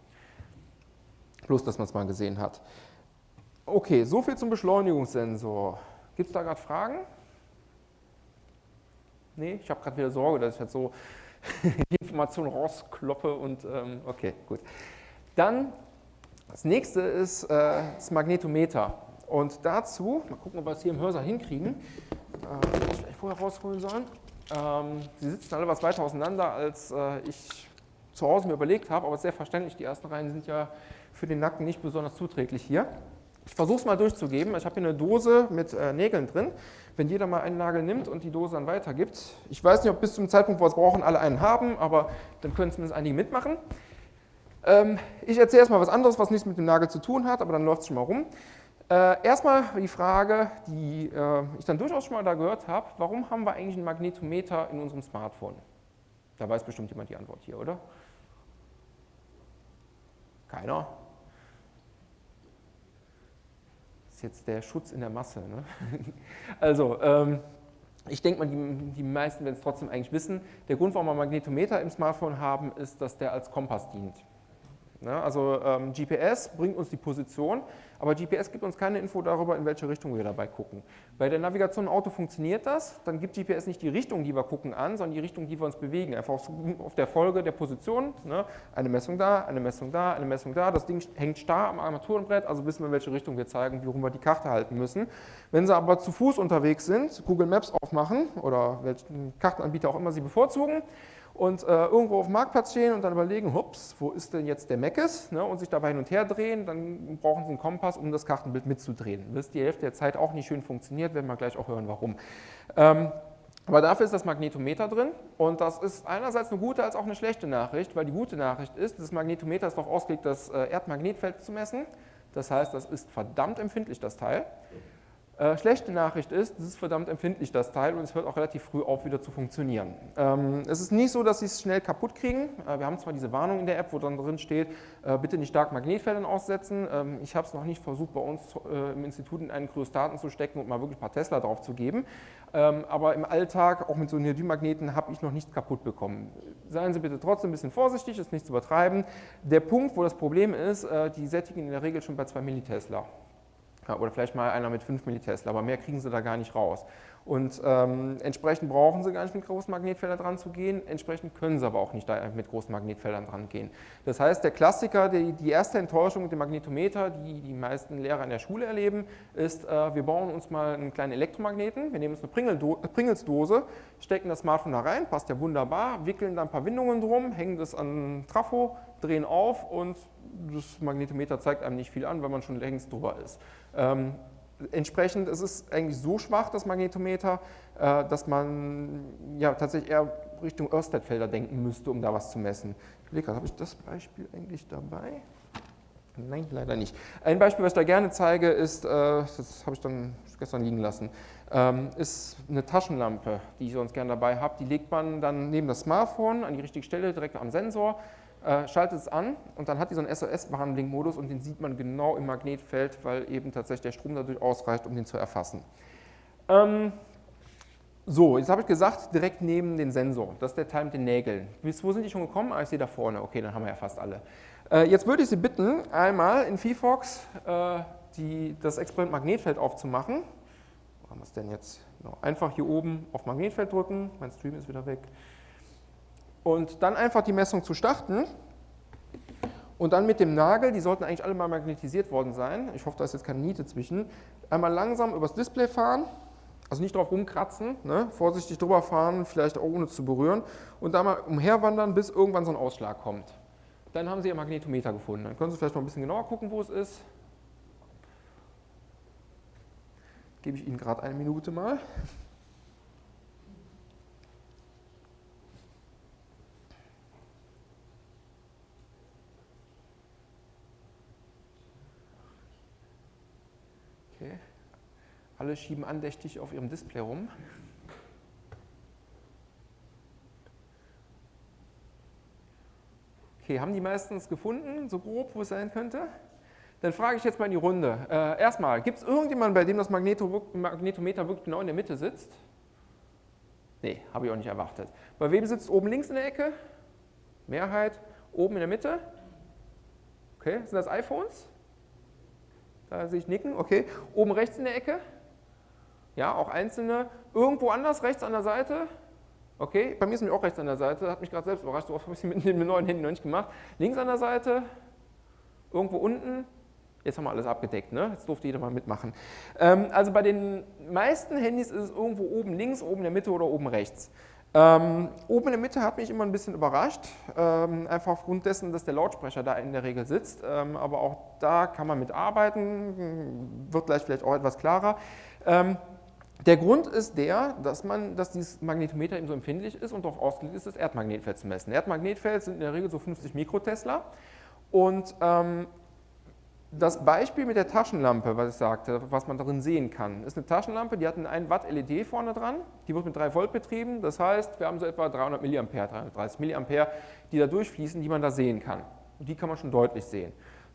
Bloß, dass man es mal gesehen hat. Okay, soviel zum Beschleunigungssensor. Gibt es da gerade Fragen? Nee, ich habe gerade wieder Sorge, dass ich jetzt so (laughs) die Information rauskloppe und ähm, okay, gut. Dann das nächste ist äh, das Magnetometer. Und dazu, mal gucken, ob wir es hier im Hörsaal hinkriegen, äh, ich vielleicht vorher rausholen sollen. Ähm, sie sitzen alle was weiter auseinander, als äh, ich zu Hause mir überlegt habe, aber sehr verständlich, die ersten Reihen sind ja für den Nacken nicht besonders zuträglich hier. Ich versuche es mal durchzugeben. Ich habe hier eine Dose mit äh, Nägeln drin. Wenn jeder mal einen Nagel nimmt und die Dose dann weitergibt, ich weiß nicht, ob bis zum Zeitpunkt, wo wir es brauchen, alle einen haben, aber dann können zumindest einige mitmachen. Ähm, ich erzähle erstmal was anderes, was nichts mit dem Nagel zu tun hat, aber dann läuft es schon mal rum. Äh, erstmal die Frage, die äh, ich dann durchaus schon mal da gehört habe, warum haben wir eigentlich ein Magnetometer in unserem Smartphone? Da weiß bestimmt jemand die Antwort hier, oder? Keiner? Das ist jetzt der Schutz in der Masse. Ne? (laughs) Also, ähm, ich denke mal, die, die meisten werden es trotzdem eigentlich wissen. Der Grund, warum wir Magnetometer im Smartphone haben, ist, dass der als Kompass dient. Ne? Also ähm, GPS bringt uns die Position, aber GPS gibt uns keine Info darüber, in welche Richtung wir dabei gucken. Bei der Navigation im Auto funktioniert das, dann gibt GPS nicht die Richtung, die wir gucken, an, sondern die Richtung, die wir uns bewegen. Einfach auf der Folge der Position, ne? eine Messung da, eine Messung da, eine Messung da. Das Ding hängt starr am Armaturenbrett, also wissen wir, in welche Richtung wir zeigen, wie rum wir die Karte halten müssen. Wenn Sie aber zu Fuß unterwegs sind, Google Maps aufmachen oder welchen Kartenanbieter auch immer Sie bevorzugen, und äh, irgendwo auf dem Marktplatz stehen und dann überlegen, hups, wo ist denn jetzt der Meckes ne, und sich dabei hin und her drehen, dann brauchen Sie einen Kompass, um das Kartenbild mitzudrehen. Das ist die Hälfte der Zeit auch nicht schön funktioniert, werden wir gleich auch hören, warum. Ähm, aber dafür ist das Magnetometer drin und das ist einerseits eine gute als auch eine schlechte Nachricht, weil die gute Nachricht ist, das Magnetometer ist darauf ausgelegt, das äh, Erdmagnetfeld zu messen. Das heißt, das ist verdammt empfindlich, das Teil. Äh, schlechte Nachricht ist, es ist verdammt empfindlich, das Teil, und es hört auch relativ früh auf, wieder zu funktionieren. Ähm, es ist nicht so, dass Sie es schnell kaputt kriegen. Äh, wir haben zwar diese Warnung in der App, wo dann drin steht, äh, bitte nicht stark Magnetfeldern aussetzen. Ähm, ich habe es noch nicht versucht, bei uns äh, im Institut in einen Kryostaten zu stecken und mal wirklich ein paar Tesla drauf zu geben. Ähm, aber im Alltag, auch mit so Neodym-Magneten, habe ich noch nichts kaputt bekommen. Seien Sie bitte trotzdem ein bisschen vorsichtig, ist nicht zu übertreiben. Der Punkt, wo das Problem ist, äh, die sättigen in der Regel schon bei 2 Millitesla oder vielleicht mal einer mit 5 Millitesla, aber mehr kriegen sie da gar nicht raus. Und ähm, entsprechend brauchen sie gar nicht mit großen Magnetfeldern dran zu gehen, entsprechend können sie aber auch nicht mit großen Magnetfeldern dran gehen. Das heißt, der Klassiker, die, die erste Enttäuschung mit dem Magnetometer, die die meisten Lehrer in der Schule erleben, ist, äh, wir bauen uns mal einen kleinen Elektromagneten, wir nehmen uns eine Pringelsdose, stecken das Smartphone da rein, passt ja wunderbar, wickeln da ein paar Windungen drum, hängen das an Trafo, drehen auf und das Magnetometer zeigt einem nicht viel an, weil man schon längst drüber ist. Ähm, entsprechend ist es eigentlich so schwach, das Magnetometer, äh, dass man ja, tatsächlich eher Richtung Örstedfelder denken müsste, um da was zu messen. Ich habe ich das Beispiel eigentlich dabei? Nein, leider nicht. Ein Beispiel, was ich da gerne zeige, ist, äh, das habe ich dann gestern liegen lassen, ähm, ist eine Taschenlampe, die ich sonst gerne dabei habe. Die legt man dann neben das Smartphone an die richtige Stelle, direkt am Sensor äh, schaltet es an und dann hat die so einen SOS-Warnblink-Modus und den sieht man genau im Magnetfeld, weil eben tatsächlich der Strom dadurch ausreicht, um den zu erfassen. Ähm, so, jetzt habe ich gesagt, direkt neben den Sensor. Das ist der Teil mit den Nägeln. Bis wo sind die schon gekommen? Ah, ich sehe da vorne. Okay, dann haben wir ja fast alle. Äh, jetzt würde ich Sie bitten, einmal in VFox äh, das Experiment Magnetfeld aufzumachen. Wo haben wir es denn jetzt? Genau. Einfach hier oben auf Magnetfeld drücken. Mein Stream ist wieder weg und dann einfach die Messung zu starten und dann mit dem Nagel, die sollten eigentlich alle mal magnetisiert worden sein, ich hoffe, da ist jetzt keine Niete zwischen, einmal langsam übers Display fahren, also nicht drauf rumkratzen, ne? vorsichtig drüber fahren, vielleicht auch ohne zu berühren und dann mal umherwandern, bis irgendwann so ein Ausschlag kommt. Dann haben Sie Ihr Magnetometer gefunden. Dann können Sie vielleicht noch ein bisschen genauer gucken, wo es ist. Gebe ich Ihnen gerade eine Minute mal. Okay. Alle schieben andächtig auf ihrem Display rum. Okay, haben die meistens gefunden, so grob, wo es sein könnte? Dann frage ich jetzt mal in die Runde. Äh, erstmal, gibt es irgendjemanden, bei dem das Magneto, Magnetometer wirklich genau in der Mitte sitzt? Nee, habe ich auch nicht erwartet. Bei wem sitzt oben links in der Ecke? Mehrheit. Oben in der Mitte? Okay, sind das iPhones? Da sehe ich nicken, okay. Oben rechts in der Ecke? Ja, auch einzelne. Irgendwo anders rechts an der Seite? Okay, bei mir ist nämlich auch rechts an der Seite, hat mich gerade selbst überrascht, so oft habe ich es (laughs) mit dem neuen Handy noch nicht gemacht. Links an der Seite? Irgendwo unten? Jetzt haben wir alles abgedeckt, ne? jetzt durfte jeder mal mitmachen. Ähm, also bei den meisten Handys ist es irgendwo oben links, oben in der Mitte oder oben rechts. Ähm, oben in der Mitte hat mich immer ein bisschen überrascht, ähm, einfach aufgrund dessen, dass der Lautsprecher da in der Regel sitzt. Ähm, aber auch da kann man mitarbeiten, wird gleich vielleicht auch etwas klarer. Der Grund ist der, dass, man, dass dieses Magnetometer eben so empfindlich ist und darauf ausgelegt ist, das Erdmagnetfeld zu messen. Erdmagnetfeld sind in der Regel so 50 Mikrotesla und ähm, das Beispiel mit der Taschenlampe, was ich sagte, was man darin sehen kann, ist eine Taschenlampe, die hat einen 1 Watt LED vorne dran, die wird mit 3 Volt betrieben, das heißt, wir haben so etwa 300 mA, 330 mA, die da durchfließen, die man da sehen kann. Und die kann man schon deutlich sehen.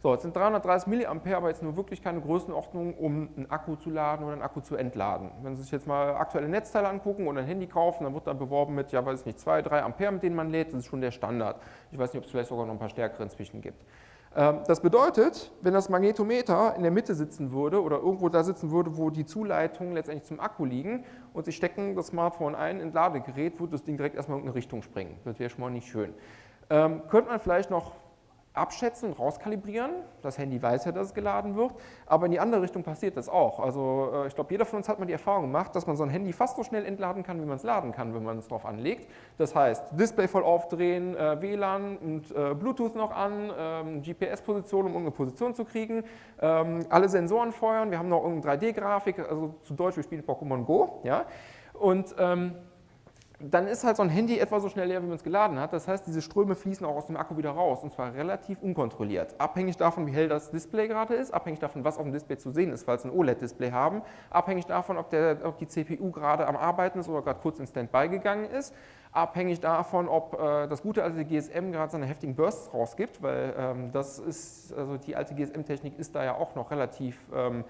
So, jetzt sind 330 mA aber jetzt nur wirklich keine Größenordnung, um einen Akku zu laden oder einen Akku zu entladen. Wenn Sie sich jetzt mal aktuelle Netzteile angucken oder ein Handy kaufen, dann wird da beworben mit, ja weiß ich nicht, 2, 3 Ampere, mit denen man lädt, das ist schon der Standard. Ich weiß nicht, ob es vielleicht sogar noch ein paar stärkere inzwischen gibt. Ähm, das bedeutet, wenn das Magnetometer in der Mitte sitzen würde oder irgendwo da sitzen würde, wo die Zuleitungen letztendlich zum Akku liegen und Sie stecken das Smartphone ein in Ladegerät, würde das Ding direkt erstmal in eine Richtung springen. Das wäre schon mal nicht schön. Ähm, könnte man vielleicht noch abschätzen und rauskalibrieren. Das Handy weiß ja, dass es geladen wird, aber in die andere Richtung passiert das auch. Also äh, ich glaube, jeder von uns hat mal die Erfahrung gemacht, dass man so ein Handy fast so schnell entladen kann, wie man es laden kann, wenn man es drauf anlegt. Das heißt, Display voll aufdrehen, äh, WLAN und äh, Bluetooth noch an, ähm, GPS-Position, um irgendeine Position zu kriegen, ähm, alle Sensoren feuern, wir haben noch irgendeine 3D-Grafik, also zu Deutsch, wir spielen Pokémon Go. Ja? Und ähm, dann ist halt so ein Handy etwa so schnell leer, wie man es geladen hat. Das heißt, diese Ströme fließen auch aus dem Akku wieder raus und zwar relativ unkontrolliert. Abhängig davon, wie hell das Display gerade ist, abhängig davon, was auf dem Display zu sehen ist, falls ein OLED-Display haben, abhängig davon, ob, der, ob, die CPU gerade am Arbeiten ist oder gerade kurz in Standby gegangen ist, abhängig davon, ob äh, das gute alte GSM gerade seine heftigen Bursts rausgibt, weil ähm, das ist, also die alte GSM-Technik ist da ja auch noch relativ ähm, äh,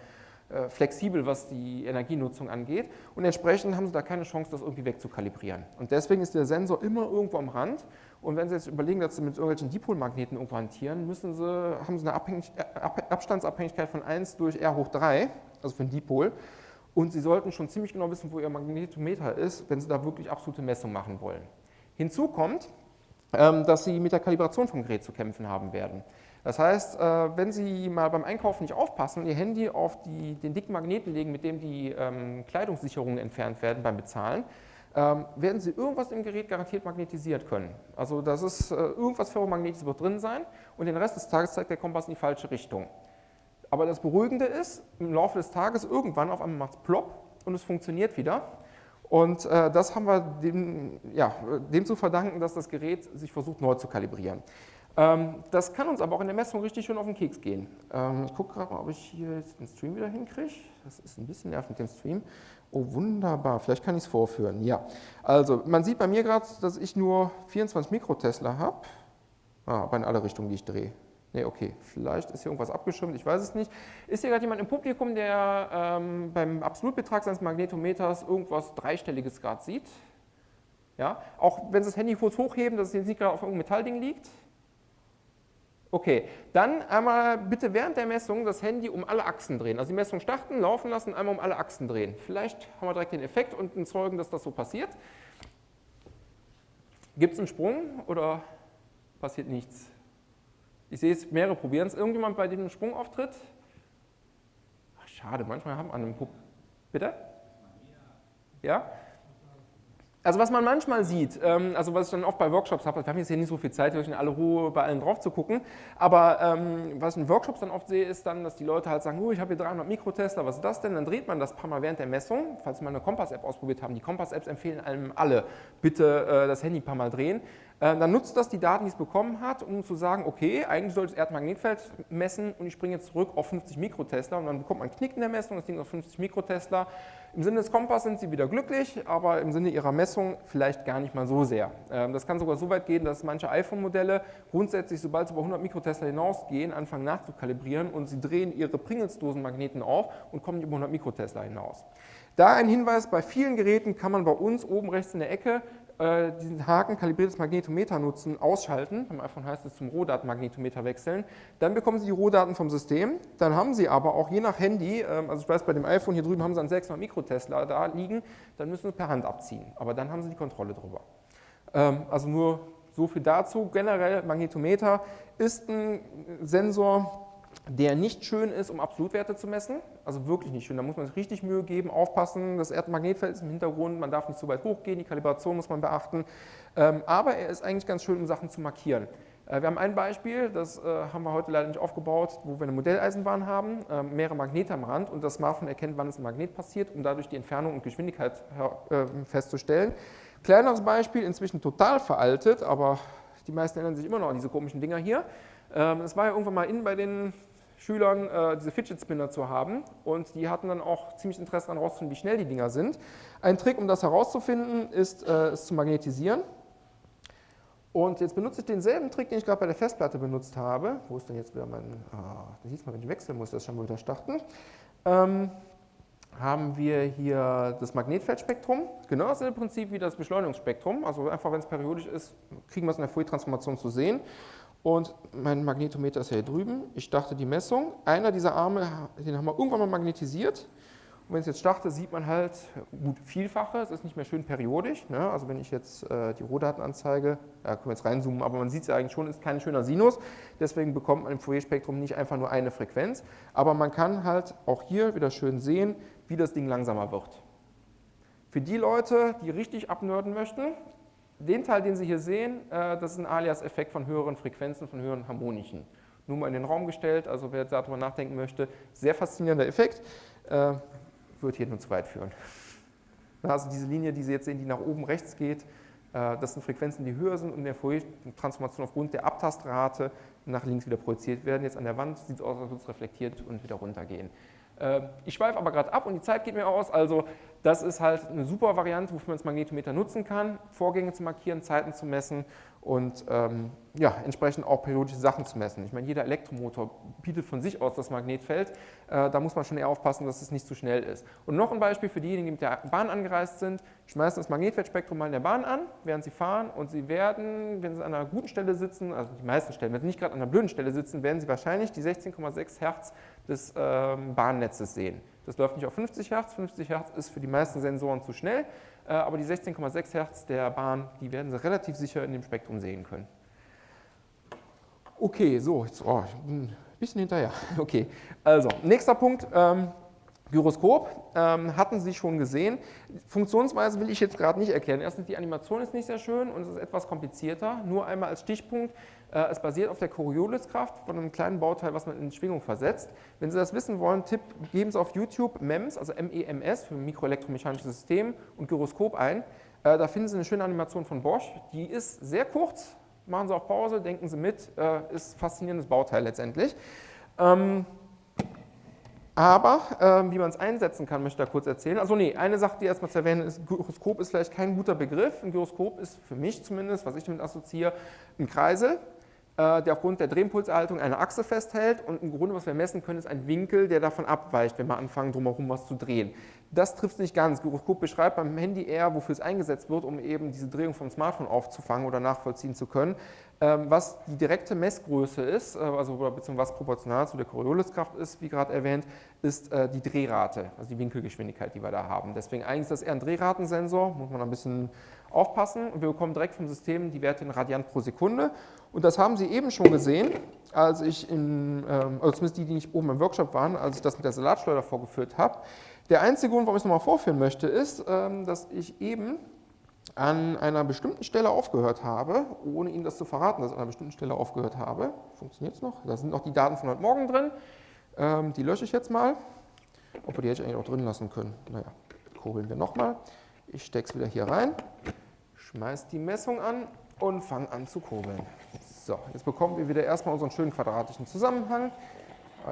flexibel, was die Energienutzung angeht und entsprechend haben Sie da keine Chance, das irgendwie wegzukalibrieren. Und deswegen ist der Sensor immer irgendwo am Rand und wenn Sie jetzt überlegen, dass Sie mit irgendwelchen Dipolmagneten irgendwo hantieren, müssen Sie, haben Sie eine Abhängig äh, Abstandsabhängigkeit von 1 durch R hoch 3, also für einen Dipol und Sie sollten schon ziemlich genau wissen, wo Ihr Magnetometer ist, wenn Sie da wirklich absolute Messungen machen wollen. Hinzu kommt, ähm, dass Sie mit der Kalibration vom Gerät zu kämpfen haben werden. Das heißt, äh, wenn Sie mal beim Einkaufen nicht aufpassen und Ihr Handy auf die, den dicken Magneten legen, mit dem die ähm, Kleidungssicherungen entfernt werden beim Bezahlen, ähm, werden Sie irgendwas im Gerät garantiert magnetisiert können. Also das ist, äh, irgendwas Ferromagnetisches wird drin sein und den Rest des Tages zeigt der Kompass in die falsche Richtung. Aber das Beruhigende ist, im Laufe des Tages irgendwann auf einmal macht es plopp und es funktioniert wieder. Und äh, das haben wir dem, ja, dem zu verdanken, dass das Gerät sich versucht neu zu kalibrieren. Ähm, das kann uns aber auch in der Messung richtig schön auf den Keks gehen. Ähm, ich gucke gerade mal, ob ich hier jetzt den Stream wieder hinkriege. Das ist ein bisschen nervig mit dem Stream. Oh, wunderbar. Vielleicht kann ich es vorführen. Ja, also man sieht bei mir gerade, dass ich nur 24 Mikrotesla habe. Ah, aber in alle Richtungen, die ich drehe. Ne, okay, vielleicht ist hier irgendwas abgeschirmt, ich weiß es nicht. Ist hier gerade jemand im Publikum, der ähm, beim Absolutbetrag seines Magnetometers irgendwas Dreistelliges gerade sieht? Ja, auch wenn Sie das Handy kurz hochheben, dass es jetzt nicht gerade auf irgendeinem Metallding liegt? Okay, dann einmal bitte während der Messung das Handy um alle Achsen drehen. Also die Messung starten, laufen lassen, einmal um alle Achsen drehen. Vielleicht haben wir direkt den Effekt und einen Zeugen, dass das so passiert. Gibt es einen Sprung oder passiert nichts? Ich sehe es, mehrere probieren es. Irgendjemand, bei dem ein Sprung auftritt? Ach, schade, manchmal haben wir einen Pub. Bitte? Ja? Also was man manchmal sieht, ähm, also was ich dann oft bei Workshops habe, wir haben jetzt hier nicht so viel Zeit, in aller Ruhe bei allen drauf zu gucken, aber ähm, was ich in Workshops dann oft sehe, ist dann, dass die Leute halt sagen, oh, ich habe hier 300 Mikrotester, was ist das denn? Dann dreht man das paar Mal während der Messung, falls Sie mal eine Kompass-App ausprobiert haben. Die Kompass-Apps empfehlen einem alle, bitte äh, das Handy ein paar Mal drehen. Äh, dann nutzt das die Daten, die es bekommen hat, um zu sagen, okay, eigentlich soll das Erdmagnetfeld messen und ich springe jetzt zurück auf 50 Mikrotesla und dann bekommt man einen Knick in der Messung, das Ding auf 50 Mikrotesla. Im Sinne des Kompass sind sie wieder glücklich, aber im Sinne ihrer Messung vielleicht gar nicht mal so sehr. Ähm, das kann sogar so weit gehen, dass manche iPhone-Modelle grundsätzlich, sobald sie über 100 Mikrotesla hinausgehen, anfangen nachzukalibrieren und sie drehen ihre Pringles-Dosenmagneten auf und kommen über 100 Mikrotesla hinaus. Da ein Hinweis, bei vielen Geräten kann man bei uns oben rechts in der Ecke äh, diesen Haken kalibriertes Magnetometer nutzen, ausschalten, beim iPhone heißt es zum Rohdatenmagnetometer wechseln, dann bekommen Sie die Rohdaten vom System, dann haben Sie aber auch je nach Handy, ähm, also ich weiß bei dem iPhone hier drüben haben Sie einen 600 Mikrotesla da liegen, dann müssen Sie per Hand abziehen, aber dann haben Sie die Kontrolle drüber. Ähm, also nur so viel dazu. Generell Magnetometer ist ein Sensor, der nicht schön ist, um Absolutwerte zu messen. Also wirklich nicht schön. Da muss man sich richtig Mühe geben, aufpassen. Das Erdmagnetfeld ist im Hintergrund, man darf nicht so weit hochgehen, die Kalibration muss man beachten. Ähm, aber er ist eigentlich ganz schön, um Sachen zu markieren. Äh, wir haben ein Beispiel, das äh, haben wir heute leider nicht aufgebaut, wo wir eine Modelleisenbahn haben, äh, mehrere Magnete am Rand und das Smartphone erkennt, wann es ein Magnet passiert, um dadurch die Entfernung und Geschwindigkeit festzustellen. Kleineres Beispiel, inzwischen total veraltet, aber die meisten erinnern sich immer noch an diese komischen Dinger hier. Ähm, es war ja irgendwann mal innen bei den Schülern, äh, diese Fidget Spinner zu haben und die hatten dann auch ziemlich Interesse daran herauszufinden, wie schnell die Dinger sind. Ein Trick, um das herauszufinden, ist äh, es zu magnetisieren. Und jetzt benutze ich denselben Trick, den ich gerade bei der Festplatte benutzt habe. Wo ist denn jetzt wieder mein, ah, da sieht man, wenn ich wechseln muss, das schon mal wieder starten. Ähm, haben wir hier das Magnetfeldspektrum, genau das Prinzip wie das Beschleunigungsspektrum. Also einfach, wenn es periodisch ist, kriegen wir es in der Fourier-Transformation zu sehen. Und mein Magnetometer ist hier drüben. Ich starte die Messung. Einer dieser Arme, den haben wir irgendwann mal magnetisiert. Und wenn ich jetzt starte, sieht man halt gut Vielfache. Es ist nicht mehr schön periodisch. Ne? Also wenn ich jetzt äh, die Rohdaten anzeige, da können wir jetzt reinzoomen, aber man sieht es ja eigentlich schon, ist kein schöner Sinus. Deswegen bekommt man im Fourier-Spektrum nicht einfach nur eine Frequenz. Aber man kann halt auch hier wieder schön sehen, wie das Ding langsamer wird. Für die Leute, die richtig abnörden möchten, den Teil, den Sie hier sehen, äh, das ist ein Alias-Effekt von höheren Frequenzen, von höheren Harmonischen. Nur mal in den Raum gestellt, also wer darüber nachdenken möchte, sehr faszinierender Effekt, äh, wird hier nur zu weit führen. (laughs) Also diese Linie, die Sie jetzt sehen, die nach oben rechts geht, äh, das sind Frequenzen, die höher sind und in der Fourier-Transformation aufgrund der Abtastrate nach links wieder projiziert werden. Jetzt an der Wand sieht es aus, als würde es reflektiert und wieder runtergehen. Ich schweife aber gerade ab und die Zeit geht mir aus, also das ist halt eine super Variante, wofür man das Magnetometer nutzen kann, Vorgänge zu markieren, Zeiten zu messen und ähm, ja, entsprechend auch periodische Sachen zu messen. Ich meine, jeder Elektromotor bietet von sich aus das Magnetfeld. Äh, da muss man schon eher aufpassen, dass es nicht zu schnell ist. Und noch ein Beispiel für diejenigen, die mit der Bahn angereist sind. Schmeißen das Magnetfeldspektrum mal in der Bahn an, während sie fahren und sie werden, wenn sie an einer guten Stelle sitzen, also die meisten Stellen, wenn sie nicht gerade an einer blöden Stelle sitzen, werden sie wahrscheinlich die 16,6 Hertz des ähm, Bahnnetzes sehen. Das läuft nicht auf 50 Hertz. 50 Hertz ist für die meisten Sensoren zu schnell, äh, aber die 16,6 Hertz der Bahn, die werden Sie relativ sicher in dem Spektrum sehen können. Okay, so, jetzt, oh, ich bin ein bisschen hinterher. (laughs) Okay, also, nächster Punkt. Ähm, Gyroskop ähm, hatten Sie schon gesehen. Funktionsweise will ich jetzt gerade nicht erklären. Erstens, die Animation ist nicht sehr schön und es ist etwas komplizierter. Nur einmal als Stichpunkt, es basiert auf der Corioliskraft von einem kleinen Bauteil, was man in Schwingung versetzt. Wenn Sie das wissen wollen, Tipp, geben Sie auf YouTube MEMS, also MEMS für mikroelektromechanisches System und Gyroskop ein. Äh, da finden Sie eine schöne Animation von Bosch. Die ist sehr kurz. Machen Sie auf Pause, denken Sie mit. Äh, ist ein faszinierendes Bauteil letztendlich. Ähm, aber ähm, wie man es einsetzen kann, möchte ich da kurz erzählen. Also nee, eine Sache, die erstmal zu erwähnen ist, Gyroskop ist vielleicht kein guter Begriff. Ein Gyroskop ist für mich zumindest, was ich damit assoziiere, ein Kreisel, äh, der aufgrund der Drehimpulserhaltung eine Achse festhält und im Grunde, was wir messen können, ist ein Winkel, der davon abweicht, wenn wir anfangen, drumherum was zu drehen. Das trifft nicht ganz. Gyroskop beschreibt beim Handy eher, wofür es eingesetzt wird, um eben diese Drehung vom Smartphone aufzufangen oder nachvollziehen zu können. Ähm, was die direkte Messgröße ist, äh, also beziehungsweise was proportional zu der Corioliskraft ist, wie gerade erwähnt, ist äh, die Drehrate, also die Winkelgeschwindigkeit, die wir da haben. Deswegen eigentlich ist das eher ein Drehratensensor, muss man ein bisschen aufpassen. Wir bekommen direkt vom System die Werte in Radiant pro Sekunde. Und das haben Sie eben schon gesehen, als ich in, ähm, also zumindest die, die nicht oben im Workshop waren, als ich das mit der Salatschleuder vorgeführt habe. Der einzige Grund, warum ich es nochmal vorführen möchte, ist, ähm, dass ich eben an einer bestimmten Stelle aufgehört habe, ohne Ihnen das zu verraten, dass ich an einer bestimmten Stelle aufgehört habe. Funktioniert es noch? Da sind noch die Daten von heute Morgen drin. Ähm, die lösche ich jetzt mal. Obwohl, die hätte ich eigentlich auch drin lassen können. Naja, kurbeln wir nochmal. Ich stecke es wieder hier rein, schmeiße die Messung an und fange an zu kurbeln. So, jetzt bekommen wir wieder erstmal unseren schönen quadratischen Zusammenhang.